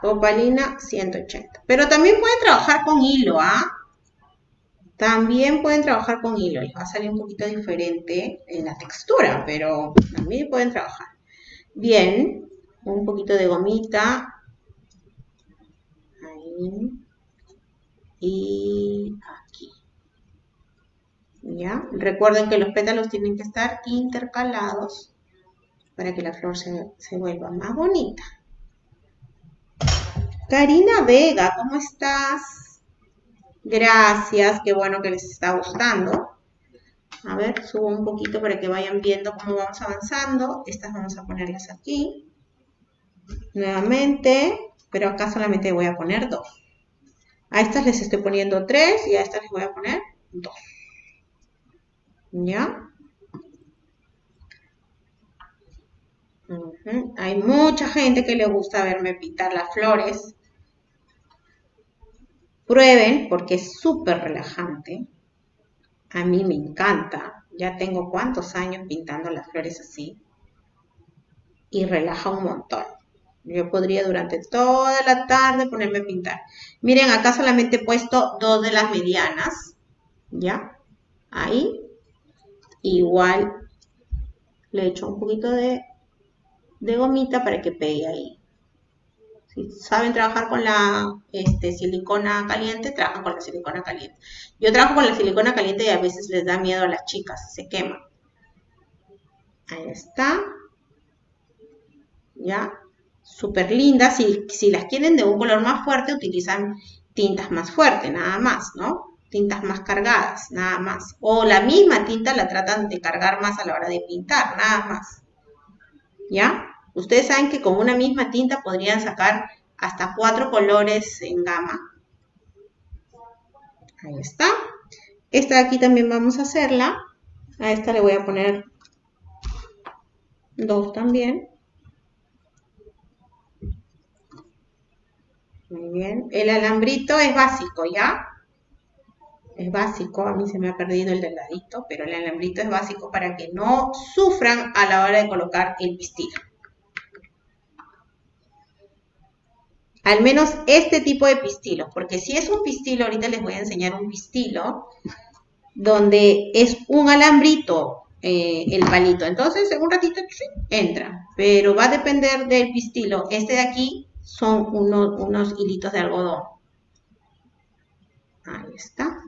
Opalina 180. Pero también pueden trabajar con hilo, ¿ah? También pueden trabajar con hilo. Les va a salir un poquito diferente en la textura, pero también pueden trabajar. Bien, un poquito de gomita. Ahí. Y aquí. ¿Ya? Recuerden que los pétalos tienen que estar intercalados para que la flor se, se vuelva más bonita. Karina Vega, ¿cómo estás? Gracias, qué bueno que les está gustando. A ver, subo un poquito para que vayan viendo cómo vamos avanzando. Estas vamos a ponerlas aquí. Nuevamente, pero acá solamente voy a poner dos. A estas les estoy poniendo tres y a estas les voy a poner dos. ¿Ya? Hay mucha gente que le gusta verme pintar las flores. Prueben porque es súper relajante. A mí me encanta. Ya tengo cuántos años pintando las flores así. Y relaja un montón. Yo podría durante toda la tarde ponerme a pintar. Miren, acá solamente he puesto dos de las medianas. ¿Ya? Ahí. Igual le echo un poquito de, de gomita para que pegue ahí. Si saben trabajar con la este, silicona caliente, trabajan con la silicona caliente. Yo trabajo con la silicona caliente y a veces les da miedo a las chicas, se queman. Ahí está. ¿Ya? súper lindas. Si, si las quieren de un color más fuerte, utilizan tintas más fuertes, nada más, ¿no? Tintas más cargadas, nada más. O la misma tinta la tratan de cargar más a la hora de pintar, nada más. ¿Ya? Ustedes saben que con una misma tinta podrían sacar hasta cuatro colores en gama. Ahí está. Esta de aquí también vamos a hacerla. A esta le voy a poner dos también. Muy bien. El alambrito es básico, ¿ya? Es básico, a mí se me ha perdido el delgadito, pero el alambrito es básico para que no sufran a la hora de colocar el pistil. Al menos este tipo de pistilos, porque si es un pistilo, ahorita les voy a enseñar un pistilo, donde es un alambrito eh, el palito. Entonces, en un ratito entra, pero va a depender del pistilo. Este de aquí son unos, hilitos de algodón. Ahí está.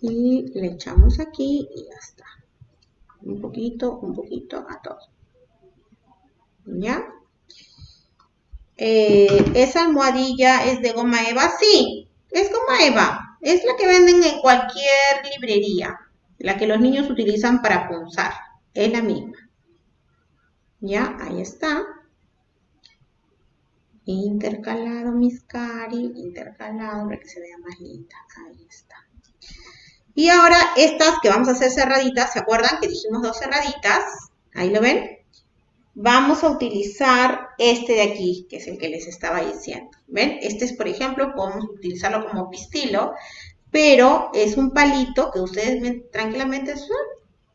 Y le echamos aquí y ya está. Un poquito, un poquito a todo. ¿Ya? Eh, ¿Esa almohadilla es de goma eva? Sí, es goma eva. Es la que venden en cualquier librería. La que los niños utilizan para punzar. Es la misma. Ya, ahí está. Intercalado mis cari, intercalado para que se vea más linda. Ahí está. Y ahora estas que vamos a hacer cerraditas, ¿se acuerdan que dijimos dos cerraditas? Ahí lo ven. Vamos a utilizar este de aquí, que es el que les estaba diciendo. ¿Ven? Este es, por ejemplo, podemos utilizarlo como pistilo, pero es un palito que ustedes tranquilamente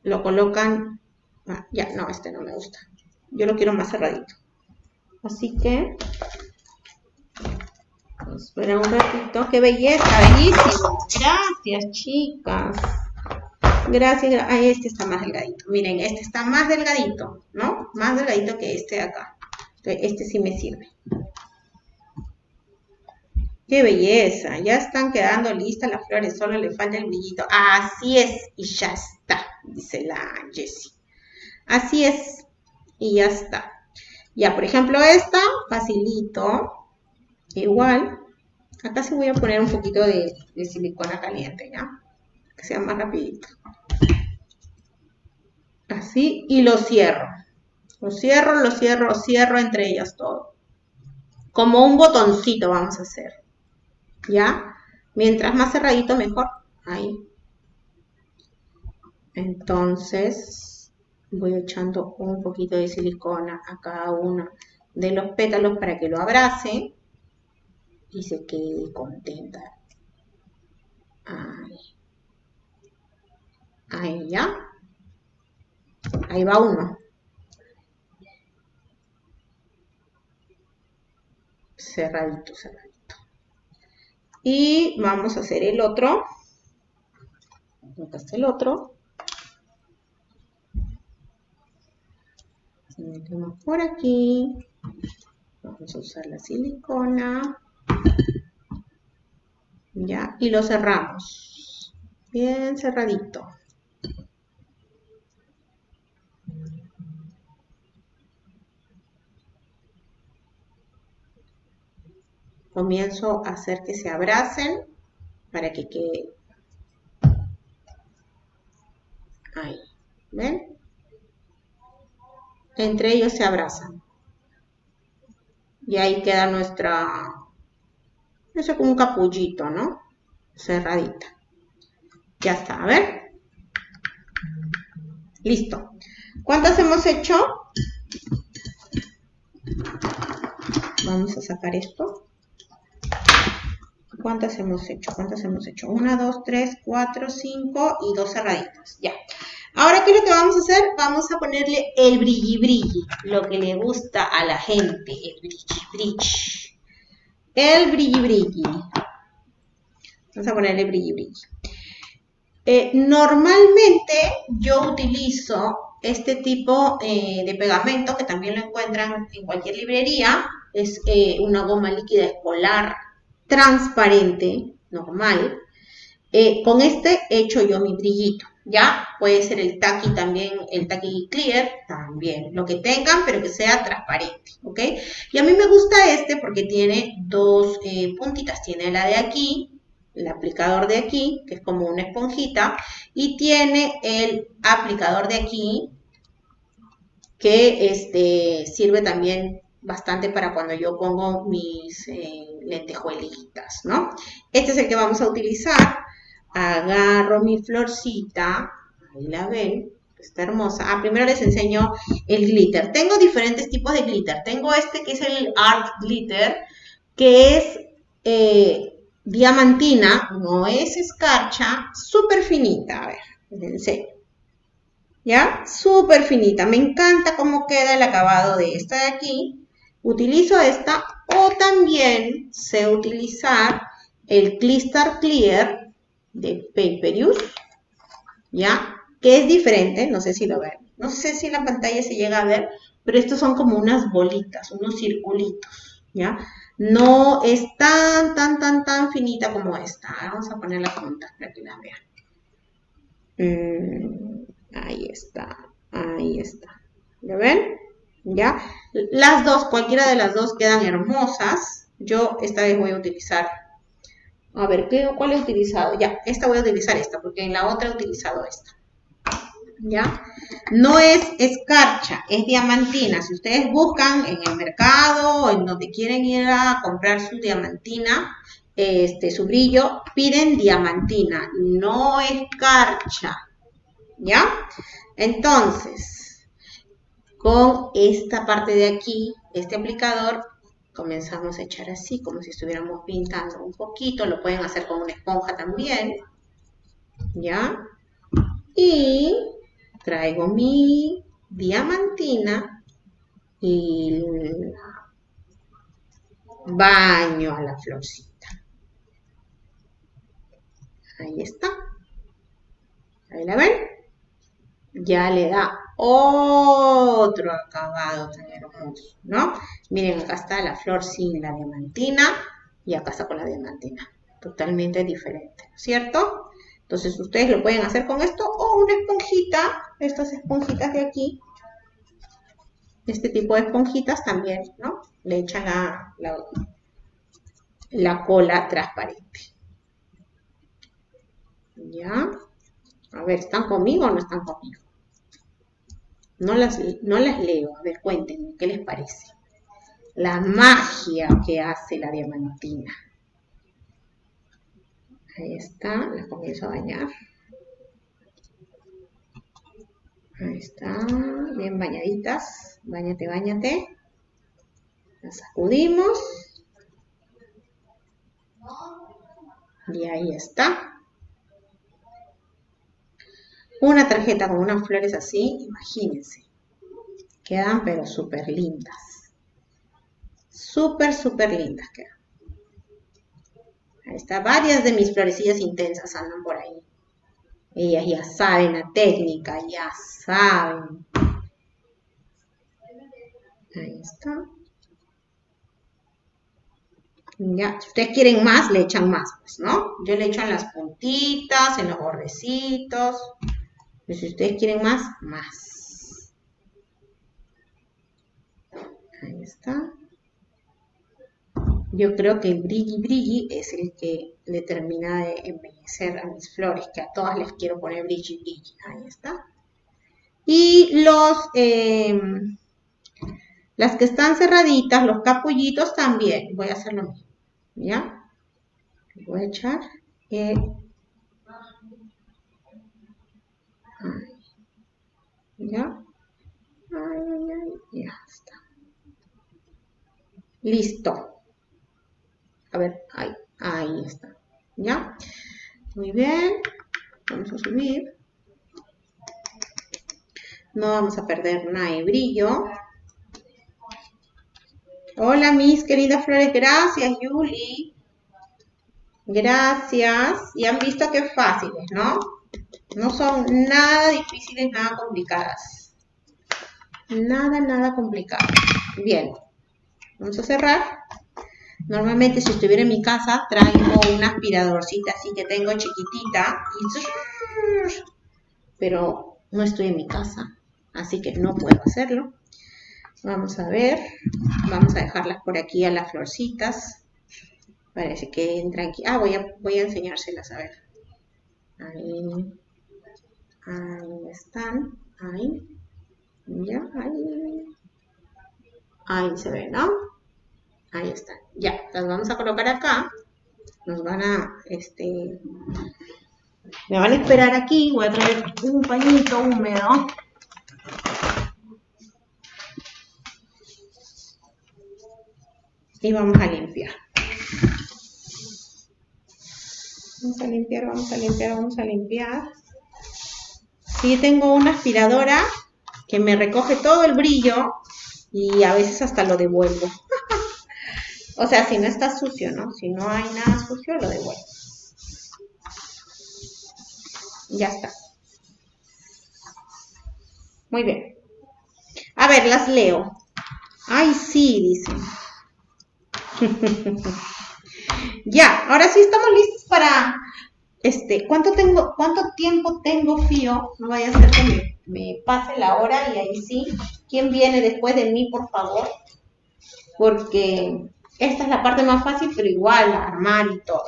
lo colocan. Ah, ya, no, este no me gusta. Yo lo quiero más cerradito. Así que, espera un ratito. ¡Qué belleza! Bellísimo. Gracias, chicas. Gracias. Ahí este está más delgadito. Miren, este está más delgadito, ¿no? Más delgadito que este de acá. Este sí me sirve. ¡Qué belleza! Ya están quedando listas las flores, solo le falta el brillito. Así es, y ya está, dice la Jessie. Así es, y ya está. Ya, por ejemplo, esta, facilito. Igual, acá sí voy a poner un poquito de, de silicona caliente, ¿ya? Que sea más rapidito. Así, y lo cierro. Lo cierro, lo cierro, lo cierro entre ellas todo. Como un botoncito vamos a hacer. ¿Ya? Mientras más cerradito, mejor. Ahí. Entonces, voy echando un poquito de silicona a cada uno de los pétalos para que lo abrace y se quede contenta. Ahí. Ahí ya. Ahí va uno. Cerradito, cerradito. Y vamos a hacer el otro. Acá está el otro. Metemos por aquí. Vamos a usar la silicona. Ya, y lo cerramos. Bien cerradito. Comienzo a hacer que se abracen para que quede ahí. ¿Ven? Entre ellos se abrazan. Y ahí queda nuestra eso como un capullito, ¿no? Cerradita. Ya está, a ver. Listo. ¿Cuántas hemos hecho? Vamos a sacar esto. ¿Cuántas hemos hecho? ¿Cuántas hemos hecho? Una, dos, tres, cuatro, cinco y dos cerraditas. Ya. Ahora, ¿qué es lo que vamos a hacer? Vamos a ponerle el brilli brilli, lo que le gusta a la gente, el brilli brilli. El brilli brilli. Vamos a ponerle brilli brilli. Eh, normalmente yo utilizo este tipo eh, de pegamento que también lo encuentran en cualquier librería. Es eh, una goma líquida escolar transparente, normal. con este he hecho yo mi brillito. ¿ya? Puede ser el taqui también, el taqui clear también, lo que tengan, pero que sea transparente, ¿ok? Y a mí me gusta este porque tiene dos eh, puntitas, tiene la de aquí, el aplicador de aquí, que es como una esponjita, y tiene el aplicador de aquí, que este, sirve también bastante para cuando yo pongo mis eh, lentejuelitas, ¿no? Este es el que vamos a utilizar agarro mi florcita, ahí la ven, está hermosa. Ah, primero les enseño el glitter. Tengo diferentes tipos de glitter. Tengo este que es el Art Glitter, que es eh, diamantina, no es escarcha, súper finita. A ver, les enseño. ¿Ya? Súper finita. Me encanta cómo queda el acabado de esta de aquí. Utilizo esta o también sé utilizar el Clistar Clear de Paper Use, ¿ya? Que es diferente, no sé si lo ven, no sé si la pantalla se llega a ver, pero estos son como unas bolitas, unos circulitos, ¿ya? No es tan, tan, tan, tan finita como esta. Vamos a poner la punta para que la vean. Mm, ahí está, ahí está. ¿Ya ven? ¿Ya? Las dos, cualquiera de las dos quedan hermosas. Yo esta vez voy a utilizar a ver, ¿qué, ¿cuál he utilizado? Ya, esta voy a utilizar esta, porque en la otra he utilizado esta. ¿Ya? No es escarcha, es diamantina. Si ustedes buscan en el mercado o en donde quieren ir a comprar su diamantina, este, su brillo, piden diamantina, no escarcha. ¿Ya? Entonces, con esta parte de aquí, este aplicador, comenzamos a echar así, como si estuviéramos pintando un poquito, lo pueden hacer con una esponja también, ¿ya? Y traigo mi diamantina y baño a la florcita. Ahí está. Ahí la ven. Ya le da otro acabado tan hermoso, ¿no? Miren, acá está la flor sin la diamantina y acá está con la diamantina. Totalmente diferente, ¿cierto? Entonces ustedes lo pueden hacer con esto o una esponjita, estas esponjitas de aquí. Este tipo de esponjitas también, ¿no? Le echan la, la cola transparente. ¿Ya? A ver, ¿están conmigo o no están conmigo? No las, no las leo. A ver, cuéntenme, ¿qué les parece? La magia que hace la diamantina. Ahí está, las comienzo a bañar. Ahí está, bien bañaditas. Báñate, bañate. Las sacudimos. Y ahí está. Una tarjeta con unas flores así, imagínense. Quedan pero súper lindas. Súper, súper lindas quedan. Ahí está, varias de mis florecillas intensas andan por ahí. Ellas ya saben la técnica, ya saben. Ahí está. Ya, si ustedes quieren más, le echan más, pues, ¿no? Yo le echo en las puntitas, en los bordecitos. Pero si ustedes quieren más, más. Ahí está. Yo creo que el brilli brilli es el que le termina de embellecer a mis flores, que a todas les quiero poner brilli brilli. Ahí está. Y los, em, las que están cerraditas, los capullitos también, voy a hacer lo mismo. ¿Ya? Voy a echar el ¿Ya? ya está. Listo. A ver, ahí, ahí está. ¿Ya? Muy bien. Vamos a subir. No vamos a perder nada de brillo. Hola, mis queridas flores. Gracias, Yuli. Gracias. Y han visto que fáciles, ¿no? No son nada difíciles, nada complicadas. Nada, nada complicado. Bien, vamos a cerrar. Normalmente si estuviera en mi casa traigo una aspiradorcita así que tengo chiquitita. Pero no estoy en mi casa, así que no puedo hacerlo. Vamos a ver, vamos a dejarlas por aquí a las florcitas. Parece que entran aquí. Ah, voy a, voy a enseñárselas, a ver. Ahí. Ahí están. Ahí. Ya, ahí. Ahí se ve, ¿no? Ahí están. Ya, las vamos a colocar acá. Nos van a, este, me van a esperar aquí. Voy a traer un pañito húmedo. Y vamos a limpiar. Vamos a limpiar, vamos a limpiar, vamos a limpiar. Sí, tengo una aspiradora que me recoge todo el brillo y a veces hasta lo devuelvo. (laughs) o sea, si no está sucio, ¿no? Si no hay nada sucio, lo devuelvo. Ya está. Muy bien. A ver, las leo. Ay, sí, dicen. (laughs) ya, ahora sí estamos listos para este, ¿cuánto, tengo, ¿cuánto tiempo tengo fío? No vaya a ser que me, pase la hora y ahí sí. ¿Quién viene después de mí, por favor? Porque esta es la parte más fácil, pero igual, armar y todo.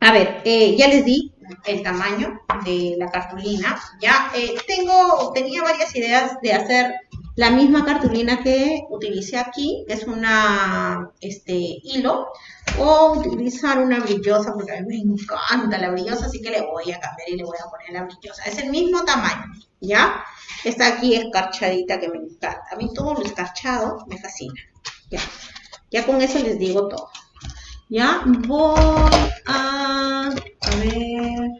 A ver, eh, ya les di el tamaño de la cartulina. Ya eh, tengo, tenía varias ideas de hacer la misma cartulina que utilicé aquí, es una este, hilo, o utilizar una brillosa, porque a mí me encanta la brillosa, así que le voy a cambiar y le voy a poner la brillosa. Es el mismo tamaño, ¿ya? Esta aquí escarchadita que me encanta. A mí todo lo escarchado me fascina. Ya, ya con eso les digo todo. Ya, voy a... A ver...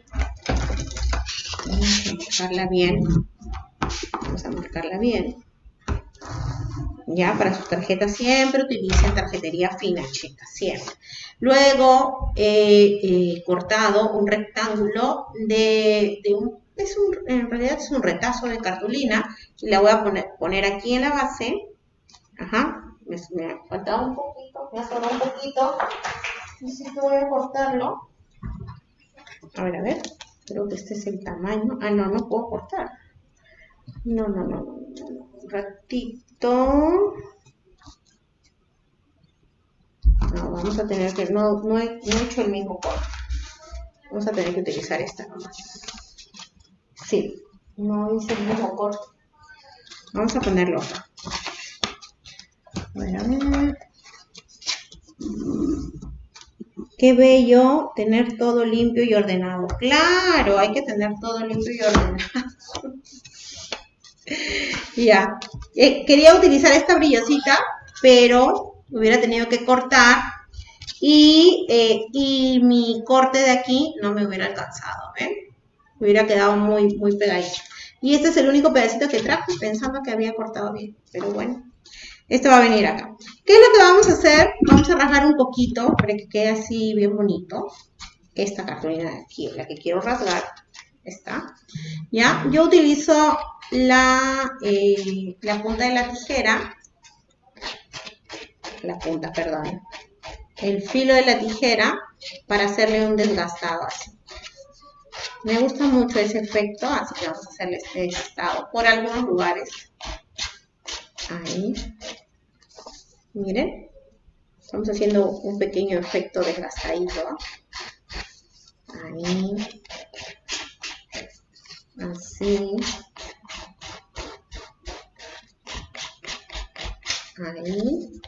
Vamos a marcarla bien. Vamos a marcarla bien. Ya, para sus tarjetas siempre utilicen tarjetería fina, chicas, siempre. Luego he cortado un rectángulo de, un, es un, en realidad es un retazo de cartulina y la voy a poner, poner aquí en la base. Ajá, me, ha faltado un poquito, me ha sobrado un poquito. Necesito voy a cortarlo. A ver, a ver, creo que este es el tamaño. Ah, no, no puedo cortar. No, no, no, no, un ratito. vamos a tener que, no, no, he, no he hecho el mismo corte. Vamos a tener que utilizar esta nomás. Sí, no hice el mismo corte. Vamos a ponerlo acá. Bueno, a ver. Qué bello tener todo limpio y ordenado. Claro, hay que tener todo limpio y ordenado. (laughs) ya. Eh, quería utilizar esta brillosita, pero hubiera tenido que cortar y, eh, y mi corte de aquí no me hubiera alcanzado, ¿ven? Hubiera quedado muy, muy pegadito. Y este es el único pedacito que traje pensando que había cortado bien, pero bueno. Esto va a venir acá. ¿Qué es lo que vamos a hacer? Vamos a rasgar un poquito para que quede así bien bonito. Esta cartulina de aquí, la que quiero rasgar. Está. ¿Ya? Yo utilizo la, eh, la punta de la tijera. La punta, perdón. El filo de la tijera para hacerle un desgastado así. Me gusta mucho ese efecto, así que vamos a hacerle este desgastado por algunos lugares. Ahí. Miren. Estamos haciendo un pequeño efecto desgastadito. Ahí. Así. Ahí.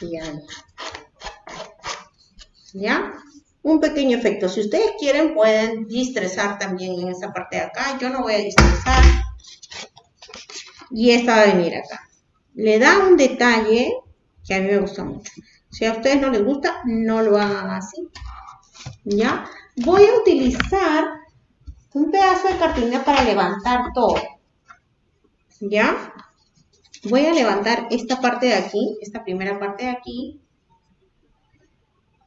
Y ahí. ¿Ya? Un pequeño efecto. Si ustedes quieren, pueden distresar también en esa parte de acá. Yo no voy a distresar y esta va a venir acá. Le da un detalle que a mí me gusta mucho. Si a ustedes no les gusta, no lo hagan así. ¿Ya? Voy a utilizar un pedazo de cartulina para levantar todo. ¿Ya? Voy a levantar esta parte de aquí, esta primera parte de aquí.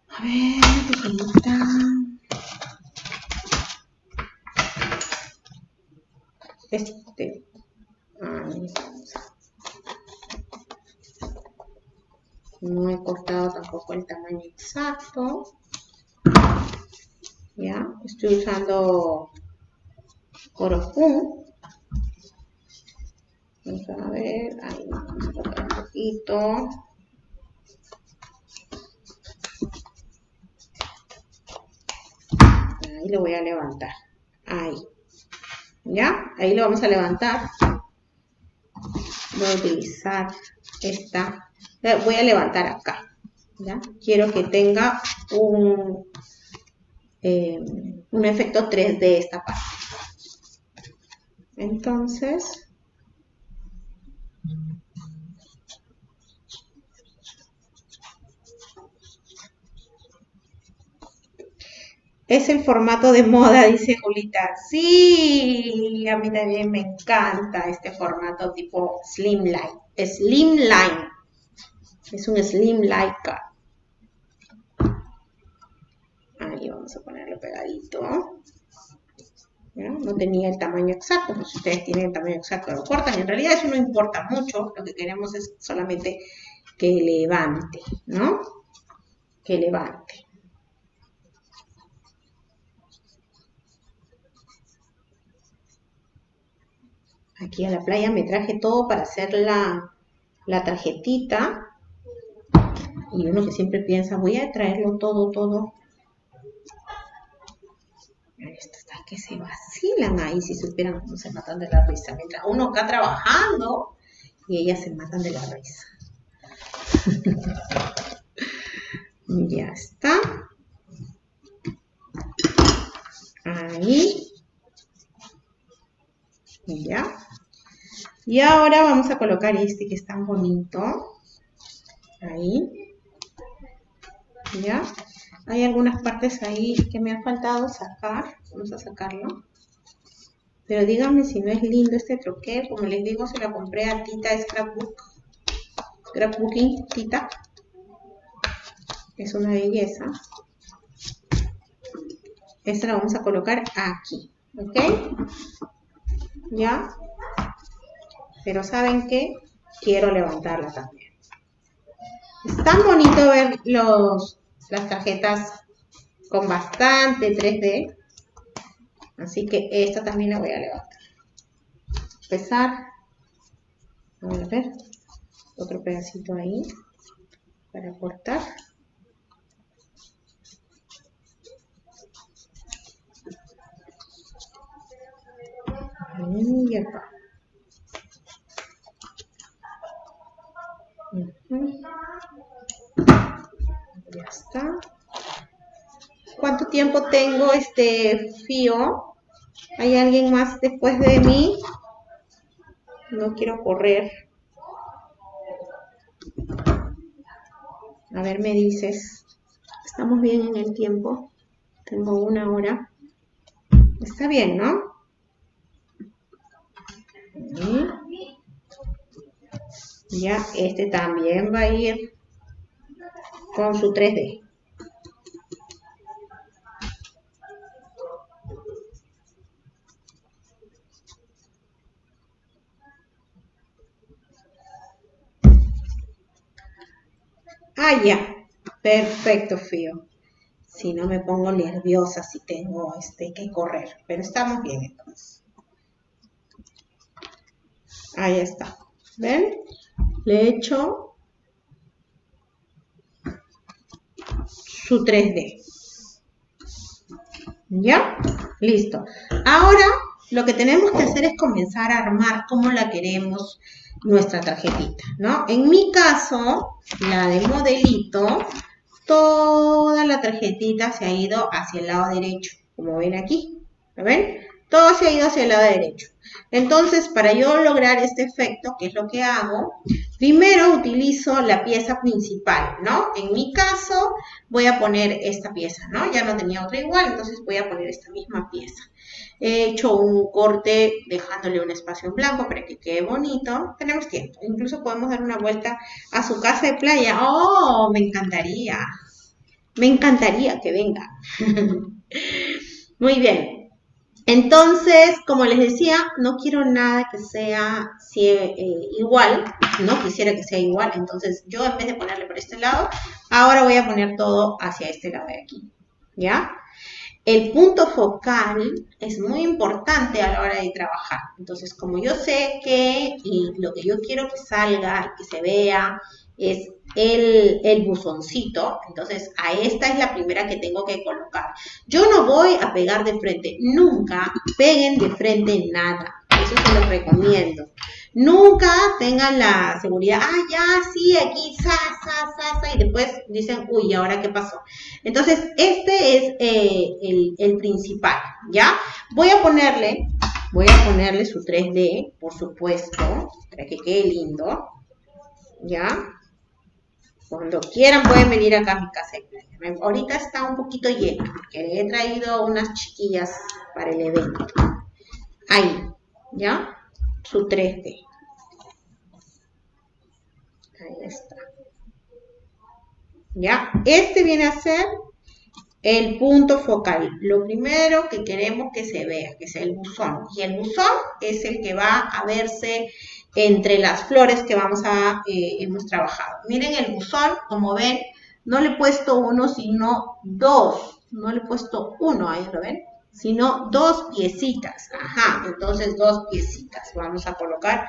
A ver, está? Este, no he cortado tampoco el tamaño exacto. Ya, estoy usando oro Vamos a ver, ahí vamos a cortar un poquito. Ahí lo voy a levantar. Ahí. ¿Ya? Ahí lo vamos a levantar voy a utilizar esta, voy a levantar acá. Quiero que tenga un, eh, un efecto 3D esta parte. Entonces, Es el formato de moda, dice Julita. Sí, a mí también me encanta este formato tipo Slimline. Slimline. Es un Slimline Ahí vamos a ponerlo pegadito. No tenía el tamaño exacto, pero si ustedes tienen el tamaño exacto lo cortan. En realidad eso no importa mucho, lo que queremos es solamente que levante, ¿no? Que levante. Aquí a la playa me traje todo para hacer la, tarjetita. Y uno que siempre piensa, voy a traerlo todo, todo. Esto está que se vacilan ahí, si supieran cómo se matan de la risa. Mientras uno acá trabajando y ellas se matan de la risa. (laughs) ya está. Ahí. Ya. Y ahora vamos a colocar este que es tan bonito. Ahí. ¿Ya? Hay algunas partes ahí que me han faltado sacar. Vamos a sacarlo. Pero díganme si no es lindo este troquel. Como les digo, se lo compré a Tita Scrapbook. Scrapbooking Tita. Es una belleza. Esta la vamos a colocar aquí. ¿Ok? ¿Ya? Pero ¿saben qué? Quiero levantarla también. Es tan bonito ver los, las tarjetas con bastante 3D. Así que esta también la voy a levantar. Pesar. A ver. otro pedacito ahí para cortar. Y acá. Ya está. ¿Cuánto tiempo tengo este fío? ¿Hay alguien más después de mí? No quiero correr. A ver, me dices. ¿Estamos bien en el tiempo? Tengo una hora. Está bien, ¿no? Ya, este también va a ir con su 3D. Ah, ya. Perfecto, Fío. Si no me pongo nerviosa si tengo este que correr. Pero estamos bien entonces. Ahí está. ¿Ven? Le echo su 3D. ¿Ya? Listo. Ahora lo que tenemos que hacer es comenzar a armar cómo la queremos nuestra tarjetita, ¿no? En mi caso, la de modelito, toda la tarjetita se ha ido hacia el lado derecho, como ven aquí, ¿lo ven? Todo se ha ido hacia el lado derecho. Entonces, para yo lograr este efecto, ¿qué es lo que hago? Primero utilizo la pieza principal, ¿no? En mi caso, voy a poner esta pieza, ¿no? Ya no tenía otra igual, entonces voy a poner esta misma pieza. He hecho un corte dejándole un espacio en blanco para que quede bonito. Tenemos tiempo. Incluso podemos dar una vuelta a su casa de playa. ¡Oh! Me encantaría. Me encantaría que venga. (laughs) Muy bien. Entonces, como les decía, no quiero nada que sea eh, igual, no quisiera que sea igual, entonces yo en vez de ponerle por este lado, ahora voy a poner todo hacia este lado de aquí, ¿ya? El punto focal es muy importante a la hora de trabajar. Entonces, como yo sé que lo que yo quiero que salga, que se vea, es el, buzoncito, entonces a esta es la primera que tengo que colocar. Yo no voy a pegar de frente, nunca peguen de frente nada, eso se lo recomiendo. Nunca tengan la seguridad, ah, ya, sí, aquí, sa, sa, sa, sa, y después dicen, uy, ¿ahora qué pasó? Entonces, este es eh, el, el principal, ¿ya? Voy a ponerle, voy a ponerle su 3D, por supuesto, para que quede lindo, ¿ya? Cuando quieran pueden venir acá a mi casa. Ahorita está un poquito llena porque he traído unas chiquillas para el evento. Ahí, ¿ya? Su 3D. Ahí está. ¿Ya? Este viene a ser el punto focal. Lo primero que queremos que se vea, que es el buzón. Y el buzón es el que va a verse entre las flores que vamos a, eh, hemos trabajado. Miren el buzón, como ven, no le he puesto uno, sino dos. No le he puesto uno, ahí lo ven, sino dos piecitas. Ajá, entonces dos piecitas. Vamos a colocar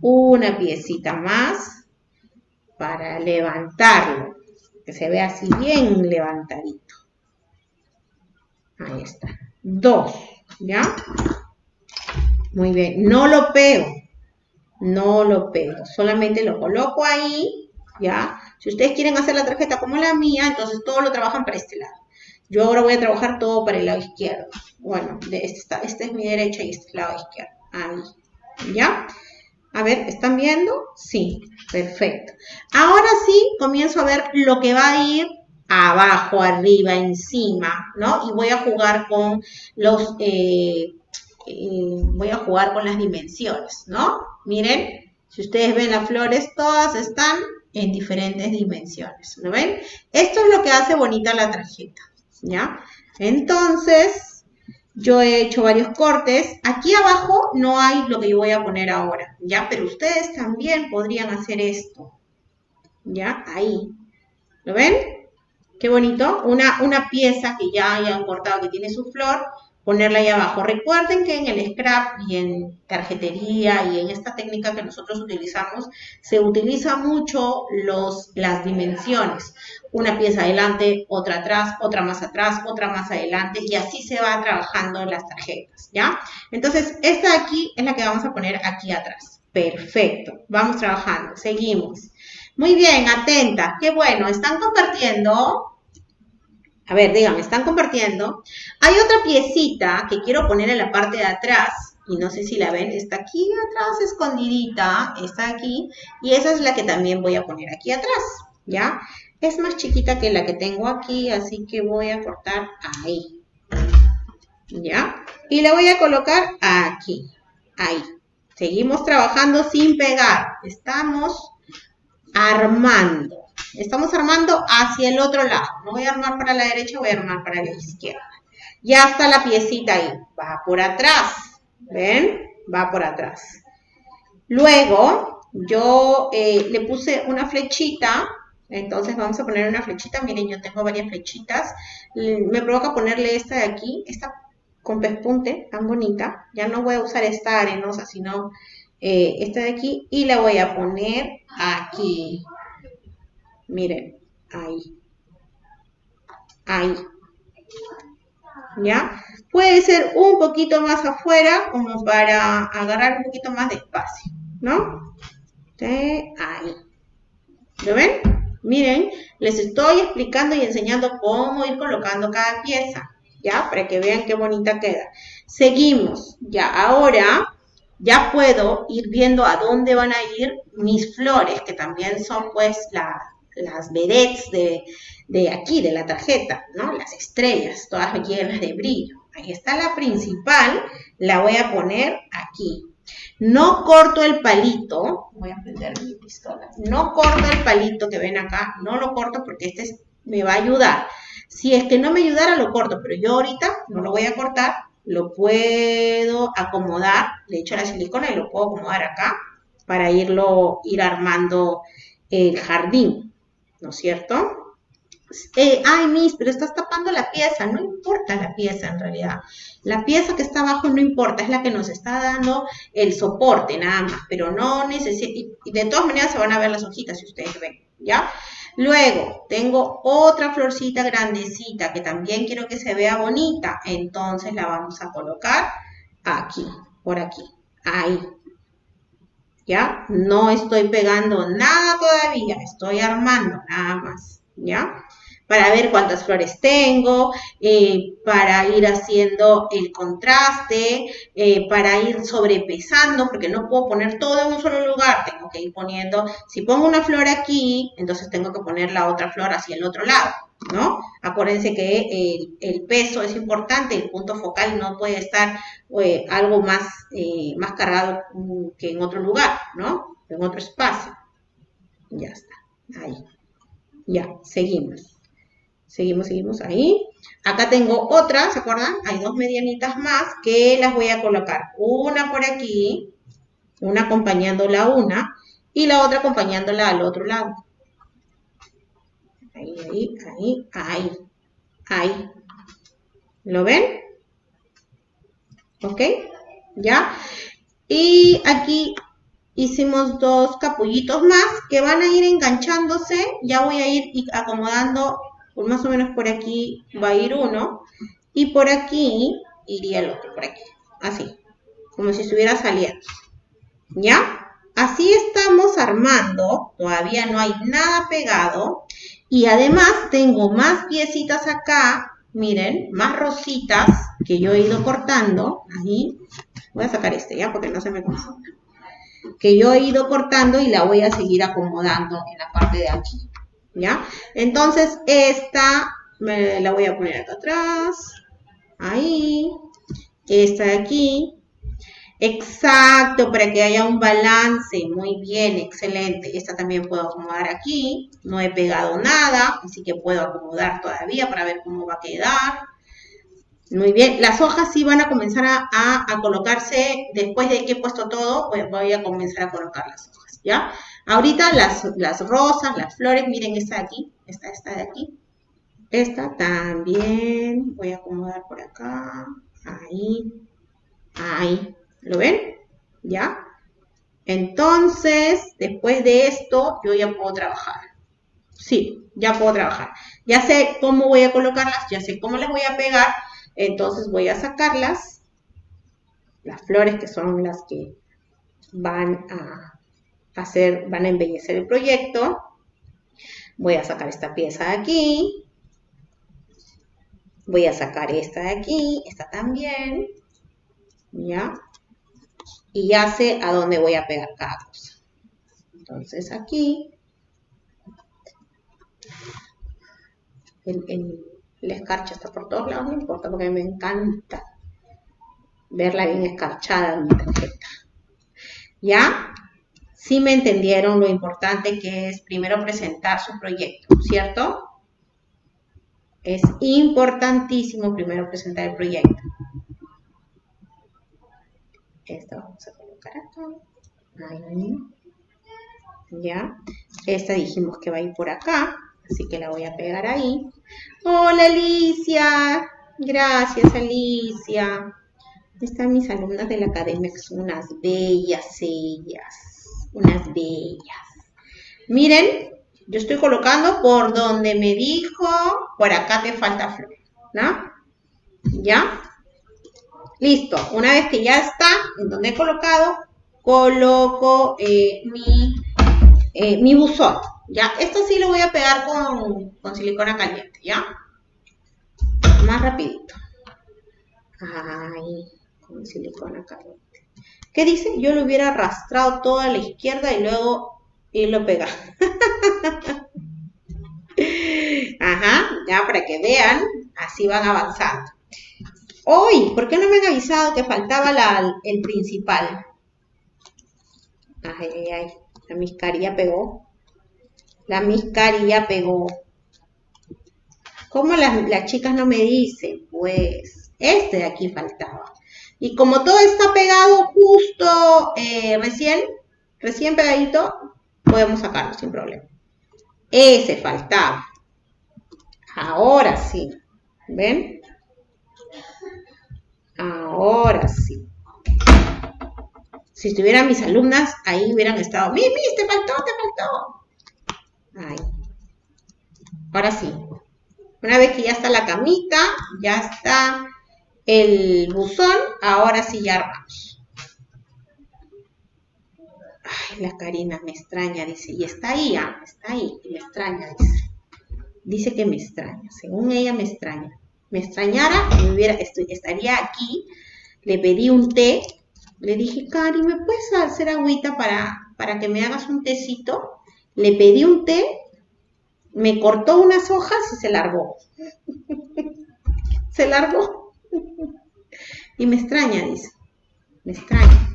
una piecita más para levantarlo, que se vea así bien levantadito. Ahí está. Dos, ¿ya? Muy bien, no lo pego, no lo pego, solamente lo coloco ahí, ¿ya? Si ustedes quieren hacer la tarjeta como la mía, entonces todo lo trabajan para este lado. Yo ahora voy a trabajar todo para el lado izquierdo. Bueno, de esta, esta es mi derecha y este es el lado izquierdo. Ahí, ¿ya? A ver, ¿están viendo? Sí, perfecto. Ahora sí, comienzo a ver lo que va a ir abajo, arriba, encima, ¿no? Y voy a jugar con los eh, voy a jugar con las dimensiones, ¿no? Miren, si ustedes ven las flores, todas están en diferentes dimensiones, ¿lo ven? Esto es lo que hace bonita la tarjeta, ¿ya? Entonces, yo he hecho varios cortes. Aquí abajo no hay lo que yo voy a poner ahora, ¿ya? Pero ustedes también podrían hacer esto, ¿ya? Ahí, ¿lo ven? Qué bonito, una, una pieza que ya hayan cortado que tiene su flor, ponerla ahí abajo. Recuerden que en el scrap y en tarjetería y en esta técnica que nosotros utilizamos, se utiliza mucho los, las dimensiones. Una pieza adelante, otra atrás, otra más atrás, otra más adelante y así se va trabajando las tarjetas, ¿ya? Entonces, esta de aquí es la que vamos a poner aquí atrás. Perfecto, vamos trabajando, seguimos. Muy bien, atenta, qué bueno, ¿están compartiendo? A ver, díganme, ¿están compartiendo? Hay otra piecita que quiero poner en la parte de atrás. Y no sé si la ven, está aquí atrás escondidita, está aquí. Y esa es la que también voy a poner aquí atrás, ¿ya? Es más chiquita que la que tengo aquí, así que voy a cortar ahí. ¿Ya? Y la voy a colocar aquí, ahí. Seguimos trabajando sin pegar. Estamos armando. Estamos armando hacia el otro lado. No voy a armar para la derecha, voy a armar para la izquierda. Ya está la piecita ahí. Va por atrás. ¿Ven? Va por atrás. Luego, yo eh, le puse una flechita. Entonces vamos a poner una flechita. Miren, yo tengo varias flechitas. Me provoca ponerle esta de aquí. Esta con pespunte, tan bonita. Ya no voy a usar esta arenosa, sino eh, esta de aquí. Y la voy a poner aquí. Miren, ahí. Ahí. ¿Ya? Puede ser un poquito más afuera, como para agarrar un poquito más de espacio, ¿no? Ahí. ¿Lo ven? Miren, les estoy explicando y enseñando cómo ir colocando cada pieza, ¿ya? Para que vean qué bonita queda. Seguimos, ya, ahora ya puedo ir viendo a dónde van a ir mis flores, que también son pues la, las vedettes de, aquí, de la tarjeta, ¿no? Las estrellas, todas llenas de brillo. Ahí está la principal, la voy a poner aquí. No corto el palito, voy a prender mi pistola, no corto el palito que ven acá, no lo corto porque este me va a ayudar. Si es que no me ayudara, lo corto, pero yo ahorita no lo voy a cortar, lo puedo acomodar, le echo la silicona y lo puedo acomodar acá para irlo, ir armando el jardín. ¿No es cierto? Eh, ay, Miss, pero estás tapando la pieza. No importa la pieza en realidad. La pieza que está abajo no importa, es la que nos está dando el soporte nada más, pero no necesita, y de todas maneras se van a ver las hojitas si ustedes ven, ¿ya? Luego, tengo otra florcita grandecita que también quiero que se vea bonita, entonces la vamos a colocar aquí, por aquí, ahí, ¿ya? No estoy pegando nada todavía, estoy armando nada más, ¿ya? Para ver cuántas flores tengo, eh, para ir haciendo el contraste, eh, para ir sobrepesando, porque no puedo poner todo en un solo lugar, tengo que ir poniendo, si pongo una flor aquí, entonces tengo que poner la otra flor hacia el otro lado, ¿no? Acuérdense que el, peso es importante, el punto focal no puede estar eh, algo más, eh, más cargado que en otro lugar, ¿no? En otro espacio. Ya está, ahí. Ya, seguimos. Seguimos, seguimos ahí. Acá tengo otra, ¿se acuerdan? Hay dos medianitas más que las voy a colocar. Una por aquí, una acompañando la una y la otra acompañándola al otro lado. Ahí, ahí, ahí, ahí, ahí. ¿Lo ven? ¿Ok? ¿Ya? Y aquí hicimos dos capullitos más que van a ir enganchándose. Ya voy a ir acomodando, más o menos por aquí va a ir uno. Y por aquí iría el otro, por aquí. Así, como si estuviera saliendo. ¿Ya? Así estamos armando, todavía no hay nada pegado. Y además tengo más piecitas acá, miren, más rositas que yo he ido cortando. Ahí, voy a sacar este ya porque no se me confunda. Que yo he ido cortando y la voy a seguir acomodando en la parte de aquí. ¿Ya? Entonces, esta me la voy a poner acá atrás. Ahí. Esta de aquí. Exacto, para que haya un balance. Muy bien, excelente. Esta también puedo acomodar aquí. No he pegado nada, así que puedo acomodar todavía para ver cómo va a quedar. Muy bien, las hojas sí van a comenzar a, colocarse después de que he puesto todo, pues voy a comenzar a colocar las hojas, ¿ya? Ahorita las, rosas, las flores, miren esta de aquí, esta, esta de aquí. Esta también, voy a acomodar por acá, Ahí, ahí, ¿lo ven? ¿Ya? Entonces, después de esto, yo ya puedo trabajar. Sí, ya puedo trabajar. Ya sé cómo voy a colocarlas, ya sé cómo las voy a pegar. Entonces voy a sacarlas, las flores que son las que van a hacer, van a embellecer el proyecto. Voy a sacar esta pieza de aquí. Voy a sacar esta de aquí, esta también. ¿Ya? Y ya sé a dónde voy a pegar cada cosa. Entonces aquí. El, la escarcha está por todos lados, no importa porque me encanta verla bien escarchada en mi tarjeta. ¿Ya? Sí me entendieron lo importante que es primero presentar su proyecto, ¿cierto? Es importantísimo primero presentar el proyecto. Esta vamos a colocar acá. Ahí. Ya. Esta dijimos que va a ir por acá, así que la voy a pegar ahí. Hola Alicia. Gracias Alicia. Están mis alumnas de la academia que son unas bellas ellas. Unas bellas. Miren, yo estoy colocando por donde me dijo, por acá te falta flor, ¿no? ¿Ya? Listo, una vez que ya está en donde he colocado, coloco eh, mi, eh, mi buzón, ¿ya? Esto sí lo voy a pegar con, con silicona caliente, ¿ya? Más rapidito. Ahí, con silicona caliente. ¿Qué dice? Yo lo hubiera arrastrado toda a la izquierda y luego y lo pega. Ajá, ya para que vean, así van avanzando. Hoy, ¿por qué no me han avisado que faltaba el principal? Ay, ay, ay, la miscarilla pegó. La miscarilla pegó. ¿Cómo las, las chicas no me dicen? Pues este de aquí faltaba. Y como todo está pegado justo eh, recién, recién pegadito, podemos sacarlo sin problema. Ese faltaba. Ahora sí. ¿Ven? Ahora sí. Si estuvieran mis alumnas, ahí hubieran estado. ¡Mimi, te faltó, te faltó! Ahí. Ahora sí. Una vez que ya está la camita, ya está el buzón, ahora sí ya armamos. Ay, la Karina me extraña, dice. Y está ahí, ah, está ahí, me extraña, dice. Dice que me extraña. Según ella me extraña. Me extrañara, me hubiera, estaría aquí. Le pedí un té. Le dije, Cari, ¿me puedes hacer agüita para, para que me hagas un tecito? Le pedí un té, me cortó unas hojas y se largó. (laughs) se largó. y me extraña, dice. Me extraña.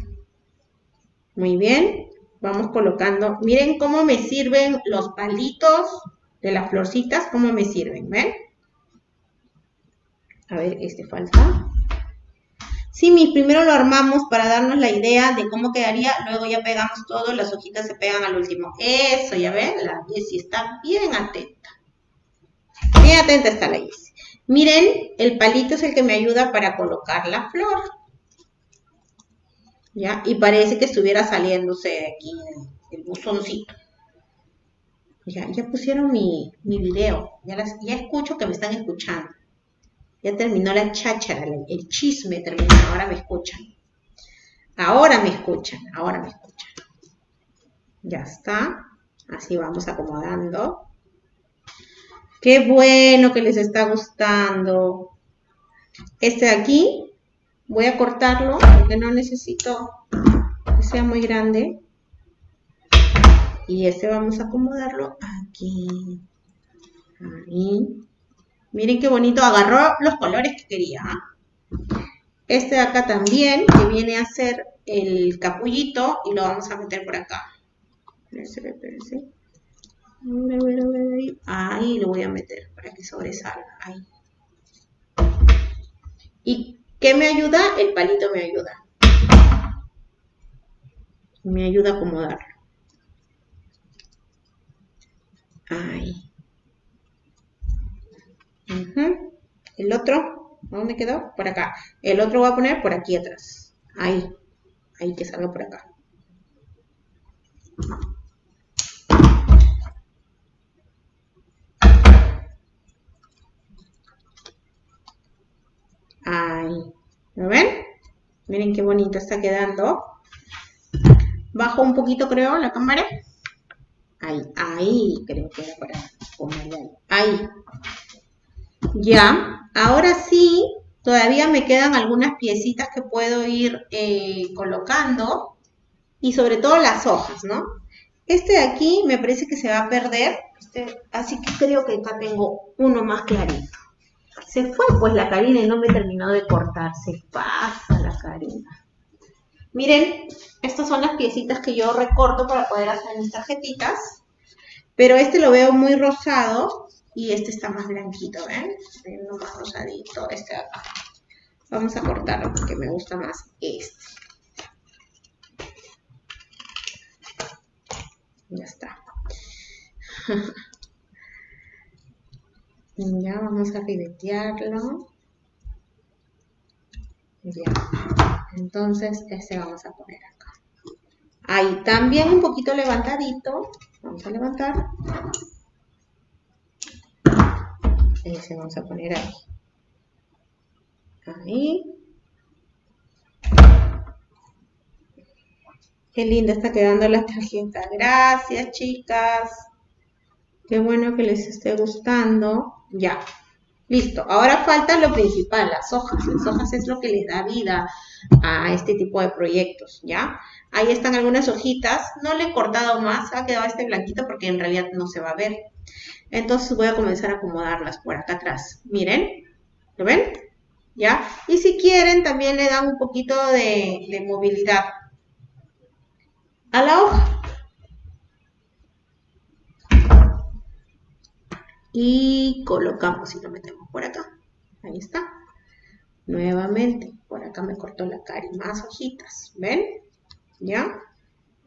Muy bien, vamos colocando. Miren cómo me sirven los palitos de las florcitas, cómo me sirven, ¿ven? A ver, este falta. Sí, primero lo armamos para darnos la idea de cómo quedaría, luego ya pegamos todo, las hojitas se pegan al último. Eso, ya ven, la Jessie está bien atenta. Bien atenta está la Jessie. Miren, el palito es el que me ayuda para colocar la flor. ¿ya? Y parece que estuviera saliéndose de aquí el buzoncito. Ya, ya pusieron mi, mi video, ya, ya escucho que me están escuchando. Ya terminó la cháchara, el, chisme terminó, ahora me escuchan. Ahora me escuchan, ahora me escuchan. Ya está, así vamos acomodando. Qué bueno que les está gustando. Este de aquí Voy a cortarlo porque no necesito que sea muy grande. Y este vamos a acomodarlo aquí. Ahí. Miren qué bonito. Agarró los colores que quería. Este de acá también, que viene a ser el capullito. Y lo vamos a meter por acá. Ahí lo voy a meter para que sobresalga. Ahí. Y ¿Qué me ayuda? El palito me ayuda. Me ayuda a acomodarlo. Ahí. El otro. ¿Dónde quedó? Por acá. El otro voy a poner por aquí atrás. Ahí. Ahí que salga por acá. Ahí. ¿Lo ven? Miren qué bonito está quedando. Bajo un poquito, creo, la cámara. Ahí, ahí, creo que era para ponerle ahí. Ahí. Ya. Ahora sí, todavía me quedan algunas piecitas que puedo ir eh, colocando. Y sobre todo las hojas, ¿no? Este de aquí me parece que se va a perder. Este, así que creo que acá tengo uno más clarito. Se fue pues la Karina y no me terminó de cortar. Se pasa la Karina. Miren, estas son las piecitas que yo recorto para poder hacer mis tarjetitas. Pero este lo veo muy rosado y este está más blanquito, ¿ven? Uno más rosadito, este de acá. Vamos a cortarlo porque me gusta más este. Ya está. (laughs) Ya, vamos a ribetearlo. Ya. Entonces, este vamos a poner acá. Ahí, también un poquito levantadito. Vamos a levantar. Ese vamos a poner ahí. Ahí. Qué linda está quedando la tarjeta. Gracias, chicas. Qué bueno que les esté gustando. Ya. Listo. Ahora falta lo principal, las hojas. Las hojas es lo que le da vida a este tipo de proyectos, ¿ya? Ahí están algunas hojitas. No le he cortado más. Ha quedado este blanquito porque en realidad no se va a ver. Entonces voy a comenzar a acomodarlas por acá atrás. Miren. ¿Lo ven? ¿Ya? Y si quieren, también le dan un poquito de, movilidad a la hoja. y colocamos y lo metemos por acá. Ahí está. Nuevamente, por acá me cortó la cara y más hojitas. ¿Ven? ¿Ya?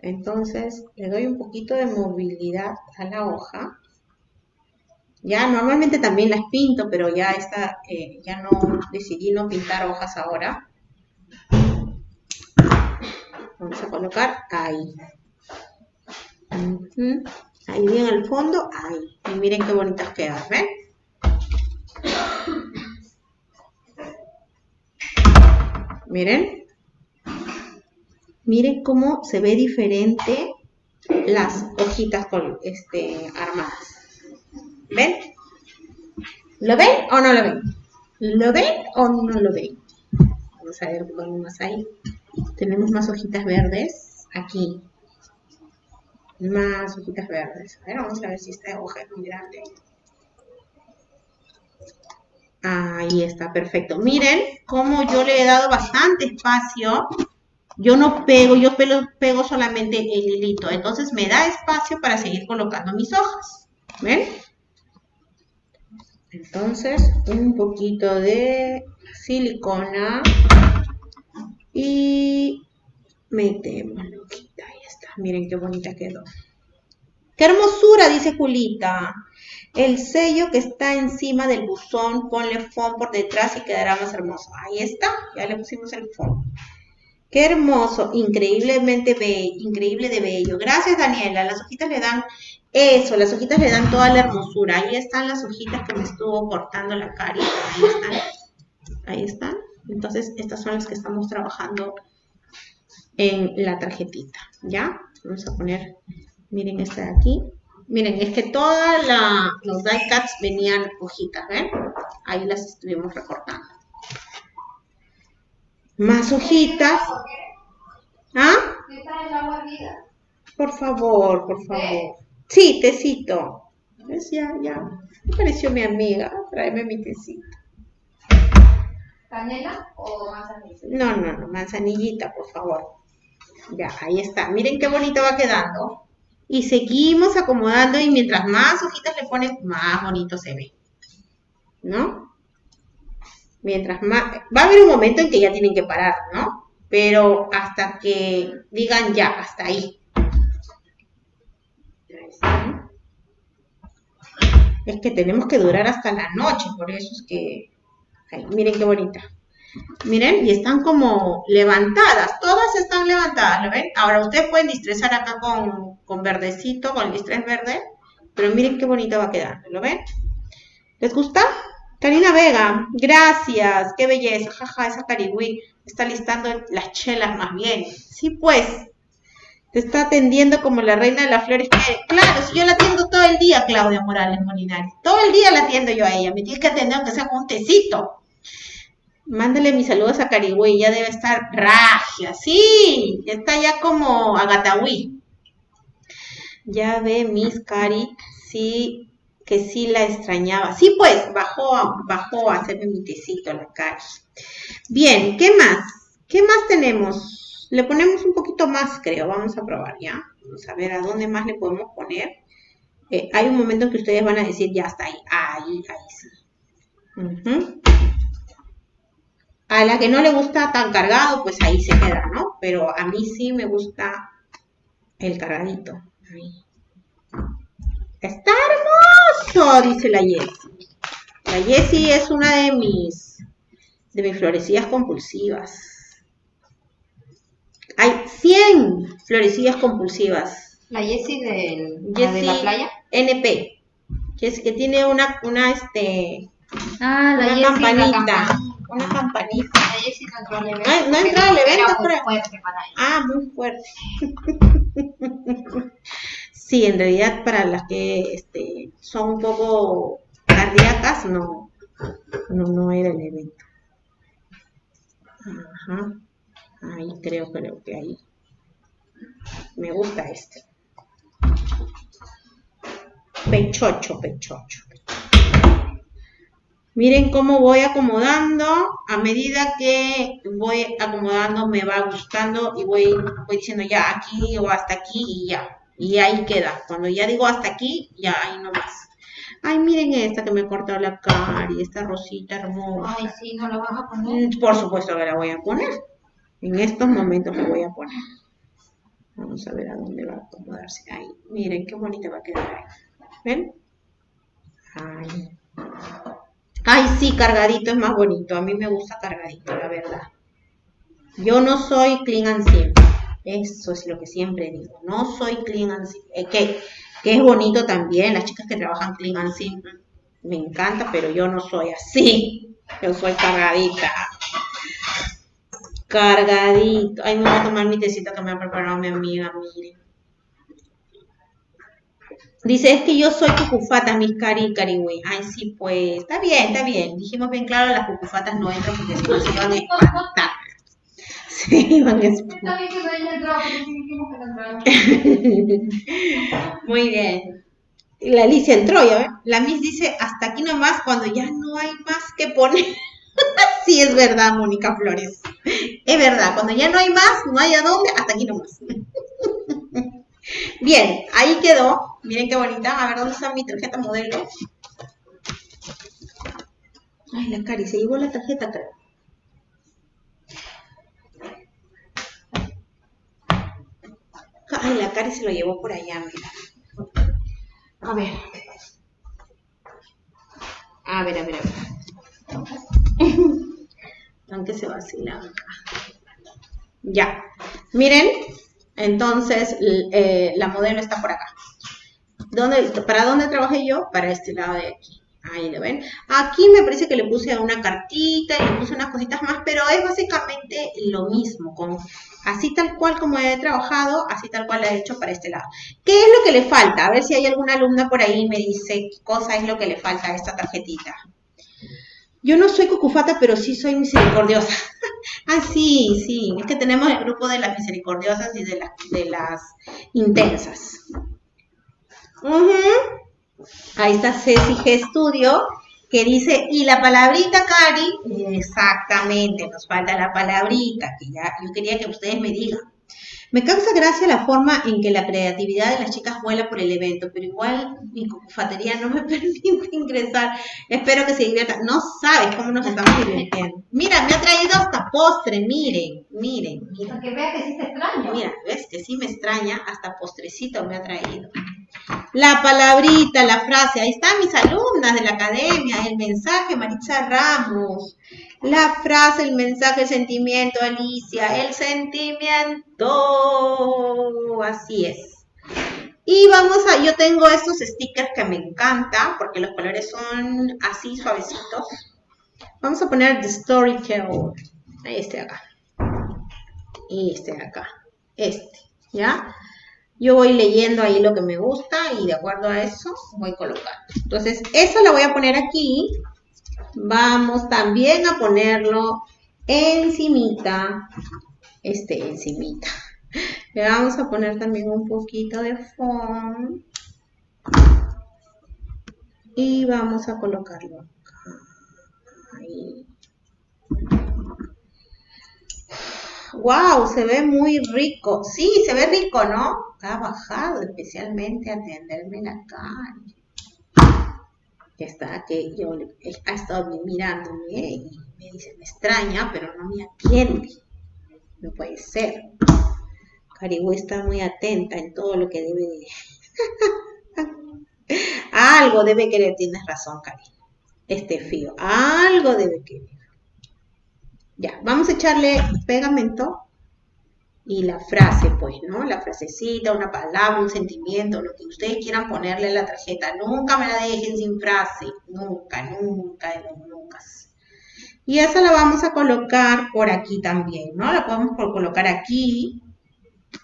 Entonces, le doy un poquito de movilidad a la hoja. Ya, normalmente también las pinto, pero ya está, eh, ya no decidí no pintar hojas ahora. Vamos a colocar ahí. Ahí bien al fondo, ahí. Y miren qué bonitas quedan, ¿ven? Miren. Miren cómo se ve diferente las hojitas con, este, armadas. ¿Ven? ¿Lo ven o no lo ven? ¿Lo ven o no lo ven? Vamos a ver, más ahí. Tenemos más hojitas verdes aquí más hojitas verdes. A ver, vamos a ver si esta hoja es muy grande. Ahí está, perfecto. Miren cómo yo le he dado bastante espacio. Yo no pego, yo pego, solamente el hilito. Entonces me da espacio para seguir colocando mis hojas. ¿Ven? Entonces, un poquito de silicona y metemos Miren qué bonita quedó. ¡Qué hermosura! Dice Julita. El sello que está encima del buzón, ponle foam por detrás y quedará más hermoso. Ahí está, ya le pusimos el foam. Qué hermoso, increíblemente bello, increíble de bello. Gracias, Daniela. Las hojitas le dan eso, las hojitas le dan toda la hermosura. Ahí están las hojitas que me estuvo cortando la carita. Ahí están. Ahí están. Entonces, estas son las que estamos trabajando en la tarjetita, ¿ya? Vamos a poner, miren esta de aquí. Miren, es que todos los die cuts venían hojitas, ¿ven? Ahí las estuvimos recortando. Más hojitas. ¿Ah? Por favor, por favor. Sí, tecito. ¿Ves? Ya, ya. Me pareció mi amiga. Tráeme mi tecito. ¿Canela o manzanilla? No, no, no. Manzanillita, por favor. Ya, ahí está. Miren qué bonito va quedando. Y seguimos acomodando y mientras más hojitas le ponen, más bonito se ve. ¿No? Mientras más... Va a haber un momento en que ya tienen que parar, ¿no? Pero hasta que digan ya, hasta ahí. Es que tenemos que durar hasta la noche, por eso es que miren qué bonita. Miren, y están como levantadas, todas están levantadas, ¿lo ven? Ahora ustedes pueden distresar acá con, con verdecito, con el distrés verde, pero miren qué bonita va a quedar, ¿lo ven? ¿Les gusta? Karina Vega, gracias, qué belleza, jaja, esa carigüí está listando las chelas más bien. Sí, pues, te está atendiendo como la reina de las flores. claro, si yo la atiendo todo el día, Claudia Morales Molinari, todo el día la atiendo yo a ella, me tienes que atender aunque sea con un tecito. Mándale mis saludos a Carigüey, ya debe estar ragia, sí, está ya como Agatawi. Ya ve Miss Cari, sí, que sí la extrañaba. Sí, pues, bajó, bajó a hacerme mi tecito la Cari. Bien, ¿qué más? ¿Qué más tenemos? Le ponemos un poquito más, creo. Vamos a probar, ¿ya? Vamos a ver a dónde más le podemos poner. Eh, hay un momento en que ustedes van a decir, ya está ahí. Ahí, ahí sí. A la que no le gusta tan cargado, pues ahí se queda, ¿no? Pero a mí sí me gusta el cargadito. Está hermoso, dice la Jessie. La Jessie es una de mis, de mis florecillas compulsivas. Hay 100 florecillas compulsivas. La Jessie de la playa. NP. Que es que tiene una, una, este, ah, la una campanita. Una campanita. La Jessie no entró al evento. Ah, no entró al evento, muy fuerte para ella. Ah, muy fuerte. (laughs) sí, en realidad para las que este, son un poco cardíacas, no, no, no era el evento. Ajá. Ahí creo, creo que ahí. Me gusta este. Pechocho, pechocho. Miren cómo voy acomodando. A medida que voy acomodando me va gustando y voy, voy diciendo ya aquí o hasta aquí y ya. Y ahí queda. Cuando ya digo hasta aquí, ya ahí no más. Ay, miren esta que me cortó la cara y esta rosita hermosa. Ay, sí, ¿no la vas a poner? Mm, por supuesto que la voy a poner. En estos momentos la voy a poner. Vamos a ver a dónde va a acomodarse. Ahí, miren qué bonita va a quedar ahí. ¿Ven? Ay. Ay, sí, cargadito es más bonito. A mí me gusta cargadito, la verdad. Yo no soy clean and simple. Eso es lo que siempre digo. No soy clean and simple. Eh, que, que es bonito también. Las chicas que trabajan clean and simple. Me encanta, pero yo no soy así. Yo soy cargadita. Cargadito. Ay, me voy a tomar mi tecito que me ha preparado mi amiga, miren. Dice, es que yo soy cucufata, mis cari carigüey. Ay, sí, pues, está bien, está bien. Dijimos bien claro, las cucufatas no entran porque si no se iban a espantar. (laughs) Se iban a espantar. Muy bien. La Alicia entró, ya ven. La Miss dice, hasta aquí nomás, cuando ya no hay más que poner. (laughs) sí, es verdad, Mónica Flores. Es verdad, cuando ya no hay más, no hay a dónde, hasta aquí nomás. (laughs) Bien, ahí quedó. Miren qué bonita. A ver, ¿dónde está mi tarjeta modelo? Ay, la Cari, se llevó la tarjeta, creo. Ay, la Cari se lo llevó por allá, mira. A ver. A ver, a ver, a ver. (laughs) Aunque se vacila. Ya. Miren, entonces, eh, la modelo está por acá. ¿Dónde, ¿Para dónde trabajé yo? Para este lado de aquí. Ahí lo ven. Aquí me parece que le puse una cartita y le puse unas cositas más, pero es básicamente lo mismo. Así tal cual como he trabajado, así tal cual he hecho para este lado. ¿Qué es lo que le falta? A ver si hay alguna alumna por ahí y me dice qué cosa es lo que le falta a esta tarjetita. Yo no soy cucufata, pero sí soy misericordiosa. (laughs) ah, sí, sí. Es que tenemos el grupo de las misericordiosas y de, de las intensas. Ahí está Ceci G Studio, que dice, y la palabrita, Cari, exactamente, nos falta la palabrita, que ya yo quería que ustedes me digan. Me causa gracia la forma en que la creatividad de las chicas vuela por el evento, pero igual mi cofatería no me (laughs) permite ingresar. Espero que se diviertan. No sabes cómo nos estamos divirtiendo. Mira, me ha traído hasta postre, miren, miren, miren. Para que veas que sí te extraña. Mira, ves que sí me extraña, hasta postrecito me ha traído. La palabrita, la frase, ahí están mis alumnas de la academia, el mensaje, Maritza Ramos. La frase, el mensaje, el sentimiento, Alicia, el sentimiento. Así es. Y vamos a, yo tengo estos stickers que me encantan porque los colores son así suavecitos. Vamos a poner The Storyteller. Este de acá. Y este de acá. Este, ¿ya? Yo voy leyendo ahí lo que me gusta y de acuerdo a eso voy colocando. Entonces, eso lo voy a poner aquí. Vamos también a ponerlo encimita. Este encimita. (laughs) Le vamos a poner también un poquito de fondo. Y vamos a colocarlo acá. Ahí. wow, se ve muy rico. Sí, se ve rico, ¿no? Ha bajado especialmente a atenderme la cara. Ya está, que yo ha estado mirándome y me dice, me extraña, pero no me atiende. No puede ser. Caribú está muy atenta en todo lo que debe de... (laughs) Algo debe querer, tienes razón, Cari. Este fío, algo debe querer. Ya, vamos a echarle pegamento y la frase, pues, ¿no? La frasecita, una palabra, un sentimiento, lo que ustedes quieran ponerle a la tarjeta. Nunca me la dejen sin frase. Nunca, nunca nunca. Y esa la vamos a colocar por aquí también, ¿no? La podemos colocar aquí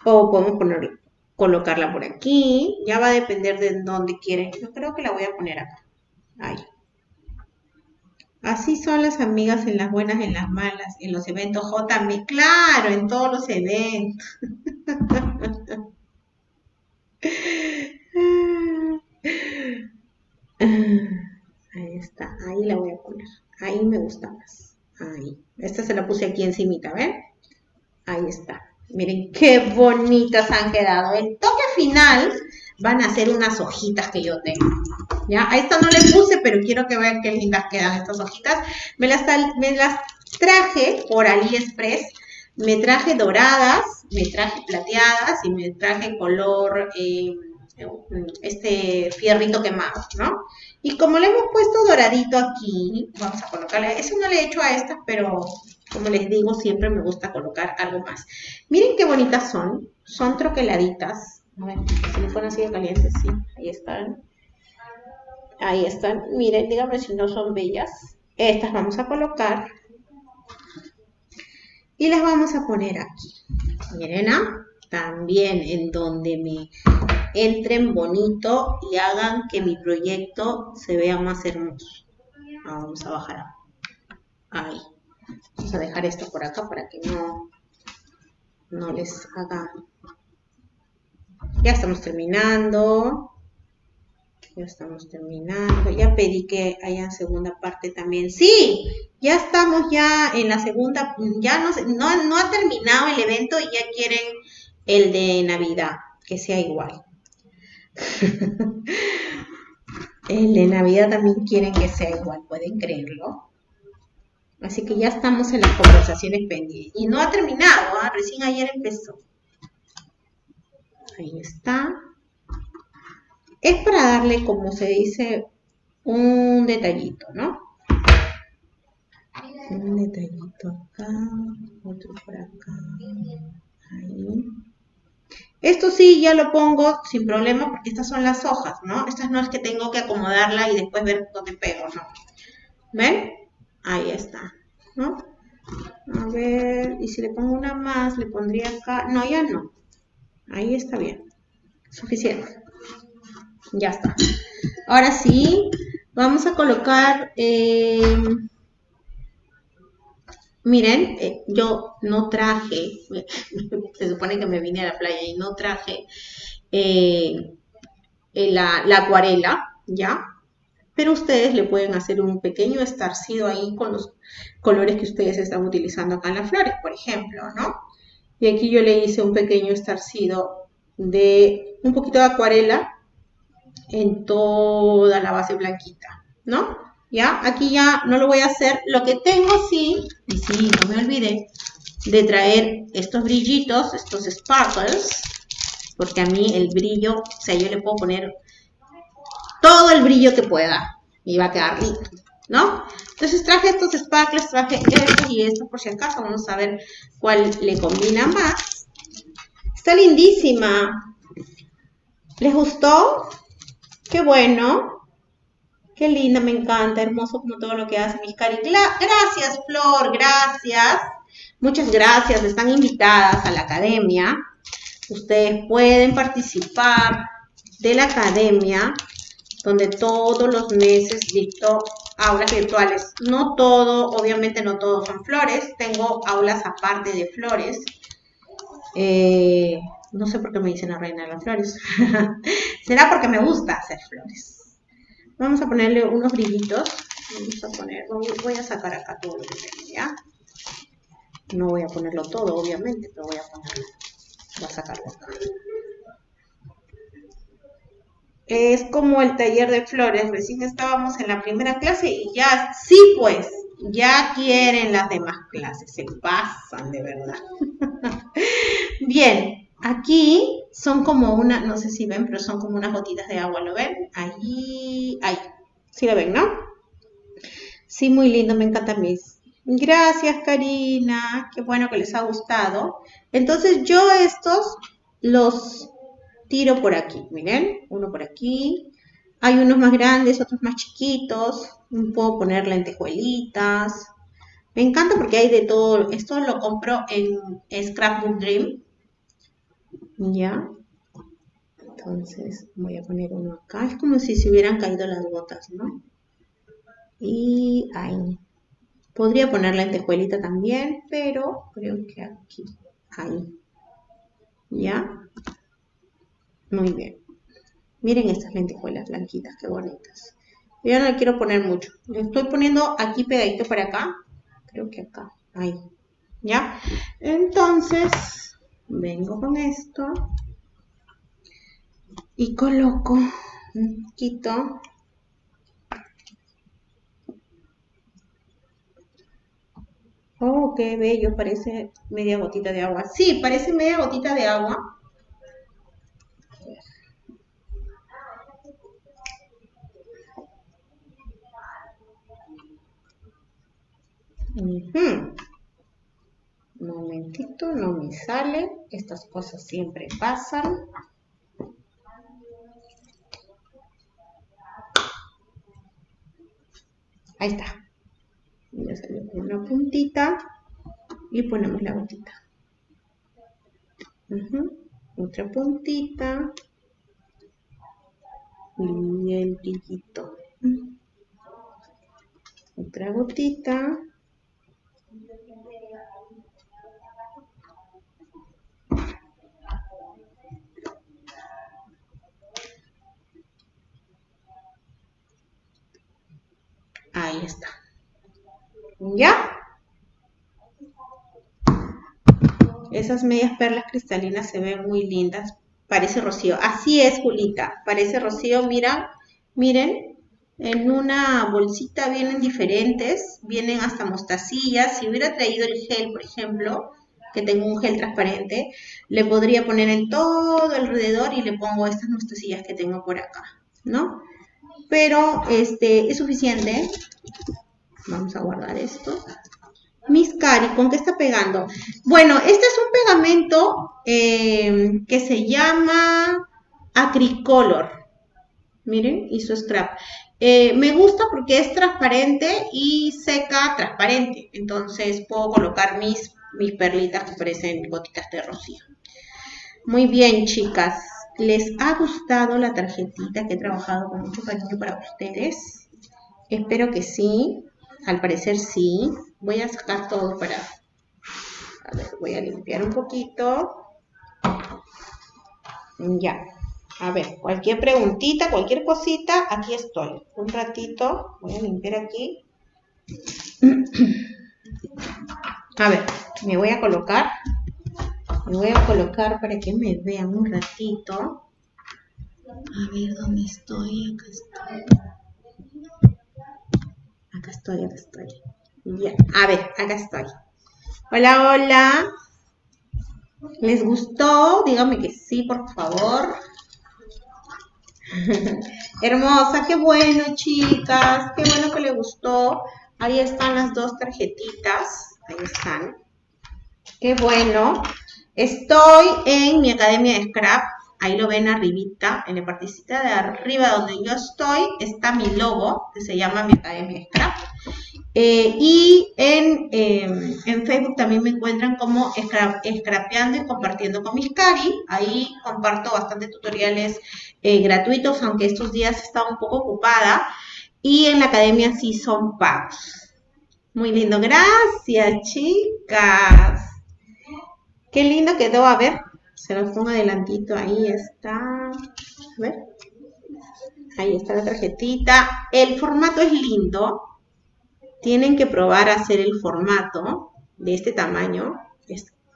o podemos poner, colocarla por aquí. Ya va a depender de dónde quieren. Yo creo que la voy a poner acá. Ahí. Así son las amigas en las buenas, en las malas, en los eventos JM, claro, en todos los eventos. (laughs) Ahí está, ahí la voy a poner. Ahí me gusta más. Ahí. Esta se la puse aquí encimita, ¿ven? Ahí está. Miren qué bonitas han quedado. El toque final van a ser unas hojitas que yo tengo. ¿Ya? A esta no le puse, pero quiero que vean qué lindas quedan estas hojitas. Me las, traje por AliExpress. Me traje doradas, me traje plateadas y me traje color, eh, este fierrito quemado, ¿no? Y como le hemos puesto doradito aquí, vamos a colocarle, eso no le he hecho a estas, pero como les digo, siempre me gusta colocar algo más. Miren qué bonitas son, son troqueladitas, si fueran así de calientes, sí, ahí están. Ahí están. Miren, díganme si no son bellas. Estas vamos a colocar. Y las vamos a poner aquí. Miren, ¿ah? También en donde me entren bonito y hagan que mi proyecto se vea más hermoso. Vamos a bajar. Ahí. Vamos a dejar esto por acá para que no, no les haga ya estamos terminando. Ya estamos terminando. Ya pedí que haya segunda parte también. Sí, ya estamos ya en la segunda. Ya no, no, ha terminado el evento y ya quieren el de Navidad, que sea igual. (laughs) el de Navidad también quieren que sea igual, pueden creerlo. Así que ya estamos en las conversaciones pendientes. Y no ha terminado, ¿ah? recién ayer empezó. Ahí está. Es para darle, como se dice, un detallito, ¿no? Un detallito acá, otro por acá. Ahí. Esto sí, ya lo pongo sin problema porque estas son las hojas, ¿no? Estas no es que tengo que acomodarla y después ver dónde pego, ¿no? ¿Ven? Ahí está, ¿no? A ver, y si le pongo una más, le pondría acá. No, ya no. Ahí está bien. Suficiente. Ya está. Ahora sí, vamos a colocar... Eh, miren, eh, yo no traje, (laughs) se supone que me vine a la playa y no traje eh, la, la, acuarela, ¿ya? Pero ustedes le pueden hacer un pequeño estarcido ahí con los colores que ustedes están utilizando acá en las flores, por ejemplo, ¿no? Y aquí yo le hice un pequeño estarcido de un poquito de acuarela en toda la base blanquita, ¿no? ¿Ya? Aquí ya no lo voy a hacer. Lo que tengo sí, y sí, no me olvidé, de traer estos brillitos, estos sparkles, porque a mí el brillo, o sea, yo le puedo poner todo el brillo que pueda y va a quedar lindo, ¿no? Entonces traje estos sparkles, traje estos y estos por si acaso, vamos a ver cuál le combina más. Está lindísima. ¿Les gustó? Qué bueno. Qué linda, me encanta, hermoso como todo lo que hace mis cari. Gracias, Flor, gracias. Muchas gracias, están invitadas a la academia. Ustedes pueden participar de la academia, donde todos los meses dicto aulas virtuales. No todo, obviamente no todos son flores. Tengo aulas aparte de flores. Eh, no sé por qué me dicen la reina de las flores. (laughs) Será porque me gusta hacer flores. Vamos a ponerle unos brillitos. Vamos a poner, voy a sacar acá todo lo que tengo, ¿ya? No voy a ponerlo todo, obviamente, pero voy a ponerlo. Voy a sacarlo acá. Es como el taller de flores. Recién estábamos en la primera clase y ya, sí pues, ya quieren las demás clases. Se pasan de verdad. (laughs) Bien, Aquí son como una, no sé si ven, pero son como unas gotitas de agua, ¿lo ven? Ahí, ahí. ¿Sí lo ven, no? Sí, muy lindo, me encanta mis. Gracias, Karina. Qué bueno que les ha gustado. Entonces yo estos los tiro por aquí. Miren, uno por aquí. Hay unos más grandes, otros más chiquitos. Puedo poner lentejuelitas. Me encanta porque hay de todo. Esto lo compro en Scrapbook Dream ¿Ya? Entonces voy a poner uno acá. Es como si se hubieran caído las gotas, ¿no? Y ahí. Podría poner lentejuelita también, pero creo que aquí. Ahí. ¿Ya? Muy bien. Miren estas lentejuelas blanquitas, qué bonitas. Yo no le quiero poner mucho. Le estoy poniendo aquí pegadito para acá. Creo que acá. Ahí. ¿Ya? Entonces, vengo con esto y coloco un poquito Oh, qué bello, parece media gotita de agua. Sí, parece media gotita de agua. Un momentito, no me sale. Estas cosas siempre pasan. Ahí está. Ya salió una puntita y ponemos la gotita. Otra puntita. Y el brillito. Otra gotita. Ahí está. ¿Ya? Esas medias perlas cristalinas se ven muy lindas. Parece rocío. Así es, Julita. Parece rocío. Mira, miren. En una bolsita vienen diferentes. Vienen hasta mostacillas. Si hubiera traído el gel, por ejemplo, que tengo un gel transparente, le podría poner en todo alrededor y le pongo estas mostacillas que tengo por acá, ¿no? Pero este, es suficiente. Vamos a guardar esto. Miss Cari, ¿con qué está pegando? Bueno, este es un pegamento em, que se llama Acricolor. Miren, hizo scrap. Eh, me gusta porque es transparente y seca transparente. Entonces puedo colocar mis, mis perlitas que parecen gotitas de rocío. Muy bien, chicas. ¿Les ha gustado la tarjetita que he trabajado con mucho cariño para ustedes? Espero que sí. Al parecer sí. Voy a sacar todo para... A ver, voy a limpiar un poquito. Ya. A ver, cualquier preguntita, cualquier cosita, aquí estoy. Un ratito. Voy a limpiar aquí. (clears throat) A ver, me voy a colocar me voy a colocar para que me vean un ratito. A ver, ¿dónde estoy? Acá estoy. Acá estoy, acá estoy. Bien, a ver, acá estoy. Hola, hola. ¿Les gustó? Díganme que sí, por favor. (laughs) Hermosa, qué bueno, chicas. Qué bueno que le gustó. Ahí están las dos tarjetitas. Ahí están. Qué bueno. Estoy en mi academia de Scrap. Ahí lo ven arribita, en la partecita de arriba donde yo estoy, está mi logo, que se llama mi academia de Scrap. Eh, y em, en, Facebook también me encuentran como Scrapeando y compartiendo con mis cari. Ahí comparto bastantes tutoriales eh, gratuitos, aunque estos días estaba un poco ocupada. Y en la academia sí son pagos. Muy lindo, gracias chicas. Qué lindo quedó, a ver, se los pongo adelantito, ahí está. A ver. Ahí está la tarjetita. El formato es lindo. Tienen que probar a hacer el formato de este tamaño.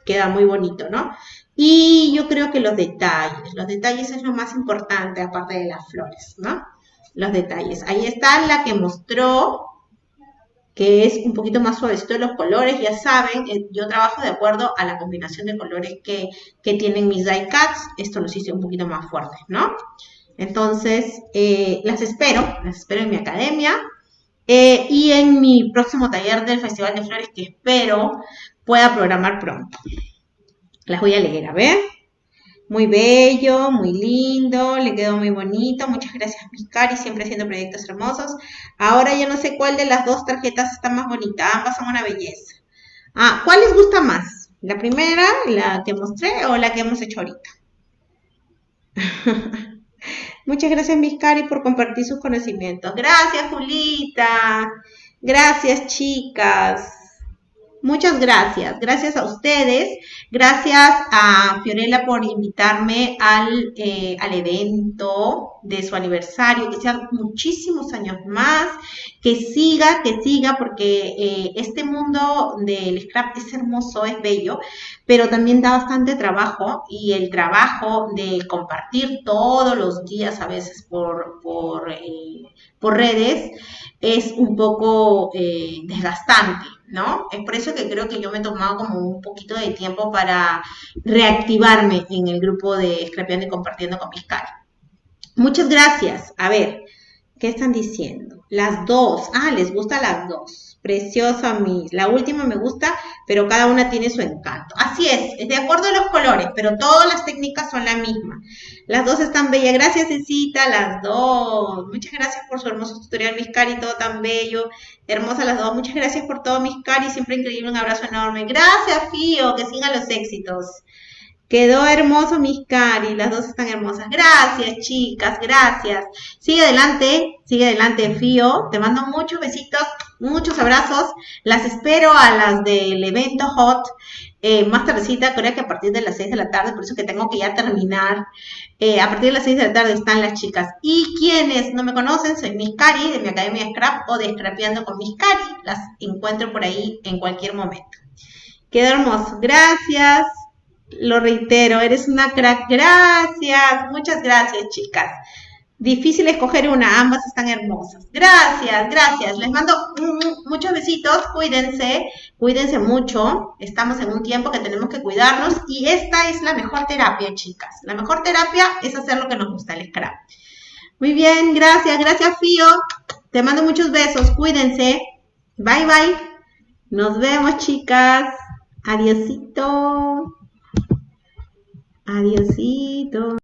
queda muy bonito, ¿no? Y yo creo que los detalles, los detalles es lo más importante aparte de las flores, ¿no? Los detalles. Ahí está la que mostró, que es un poquito más suavecito los colores, ya saben, eh, yo trabajo de acuerdo a la combinación de colores que, tienen mis die cuts, esto los hice un poquito más fuertes, ¿no? Entonces, eh, las espero, las espero en mi academia eh, y en mi próximo taller del Festival de Flores que espero pueda programar pronto. Las voy a leer, a ver. Muy bello, muy lindo, le quedó muy bonito. Muchas gracias, mis cari, siempre haciendo proyectos hermosos. Ahora ya no sé cuál de las dos tarjetas está más bonita. Ambas son una belleza. Ah, ¿cuál les gusta más? ¿La primera, la que mostré o la que hemos hecho ahorita? (laughs) Muchas gracias, mis cari, por compartir sus conocimientos. Gracias, Julita. Gracias, chicas. Muchas gracias. Gracias a ustedes. Gracias a Fiorella por invitarme al, eh, al evento de su aniversario. Que sean muchísimos años más. Que siga, que siga, porque eh, este mundo del scrap es hermoso, es bello, pero también da bastante trabajo. Y el trabajo de compartir todos los días, a veces por, por, eh, por redes, es un poco desgastante. ¿No? Es por eso que creo que yo me he tomado como un poquito de tiempo para reactivarme en el grupo de Scrapeando y Compartiendo con mis caras. Muchas gracias. A ver, ¿qué están diciendo? Las dos. Ah, les gusta las dos. Preciosa mis. La última me gusta, pero cada una tiene su encanto. Así es, es de acuerdo a los colores, pero todas las técnicas son la misma. Las dos están bellas. Gracias, Cecita, las dos. Muchas gracias por su hermoso tutorial, mis cari, todo tan bello. Hermosa las dos. Muchas gracias por todo, mis cari. Siempre increíble. Un abrazo enorme. Gracias, Fío. Que sigan los éxitos. Quedó hermoso mis cari, las dos están hermosas. Gracias, chicas, gracias. Sigue adelante, sigue adelante, Fío. Te mando muchos besitos, muchos abrazos. Las espero a las del evento Hot eh, más tardecita, creo que a partir de las 6 de la tarde, por eso que tengo que ya terminar. Eh, a partir de las 6 de la tarde están las chicas. Y quienes no me conocen, soy Miss Cari de mi Academia Scrap o de Scrapeando con Miss Cari. Las encuentro por ahí en cualquier momento. Quedó hermoso. Gracias. Lo reitero, eres una crack. Gracias, muchas gracias, chicas. Difícil escoger una, ambas están hermosas. Gracias, gracias. Les mando muchos besitos, cuídense, cuídense mucho. Estamos en un tiempo que tenemos que cuidarnos y esta es la mejor terapia, chicas. La mejor terapia es hacer lo que nos gusta, el scrap. Muy bien, gracias, gracias, Fío. Te mando muchos besos, cuídense. Bye, bye. Nos vemos, chicas. Adiosito. Adiosito.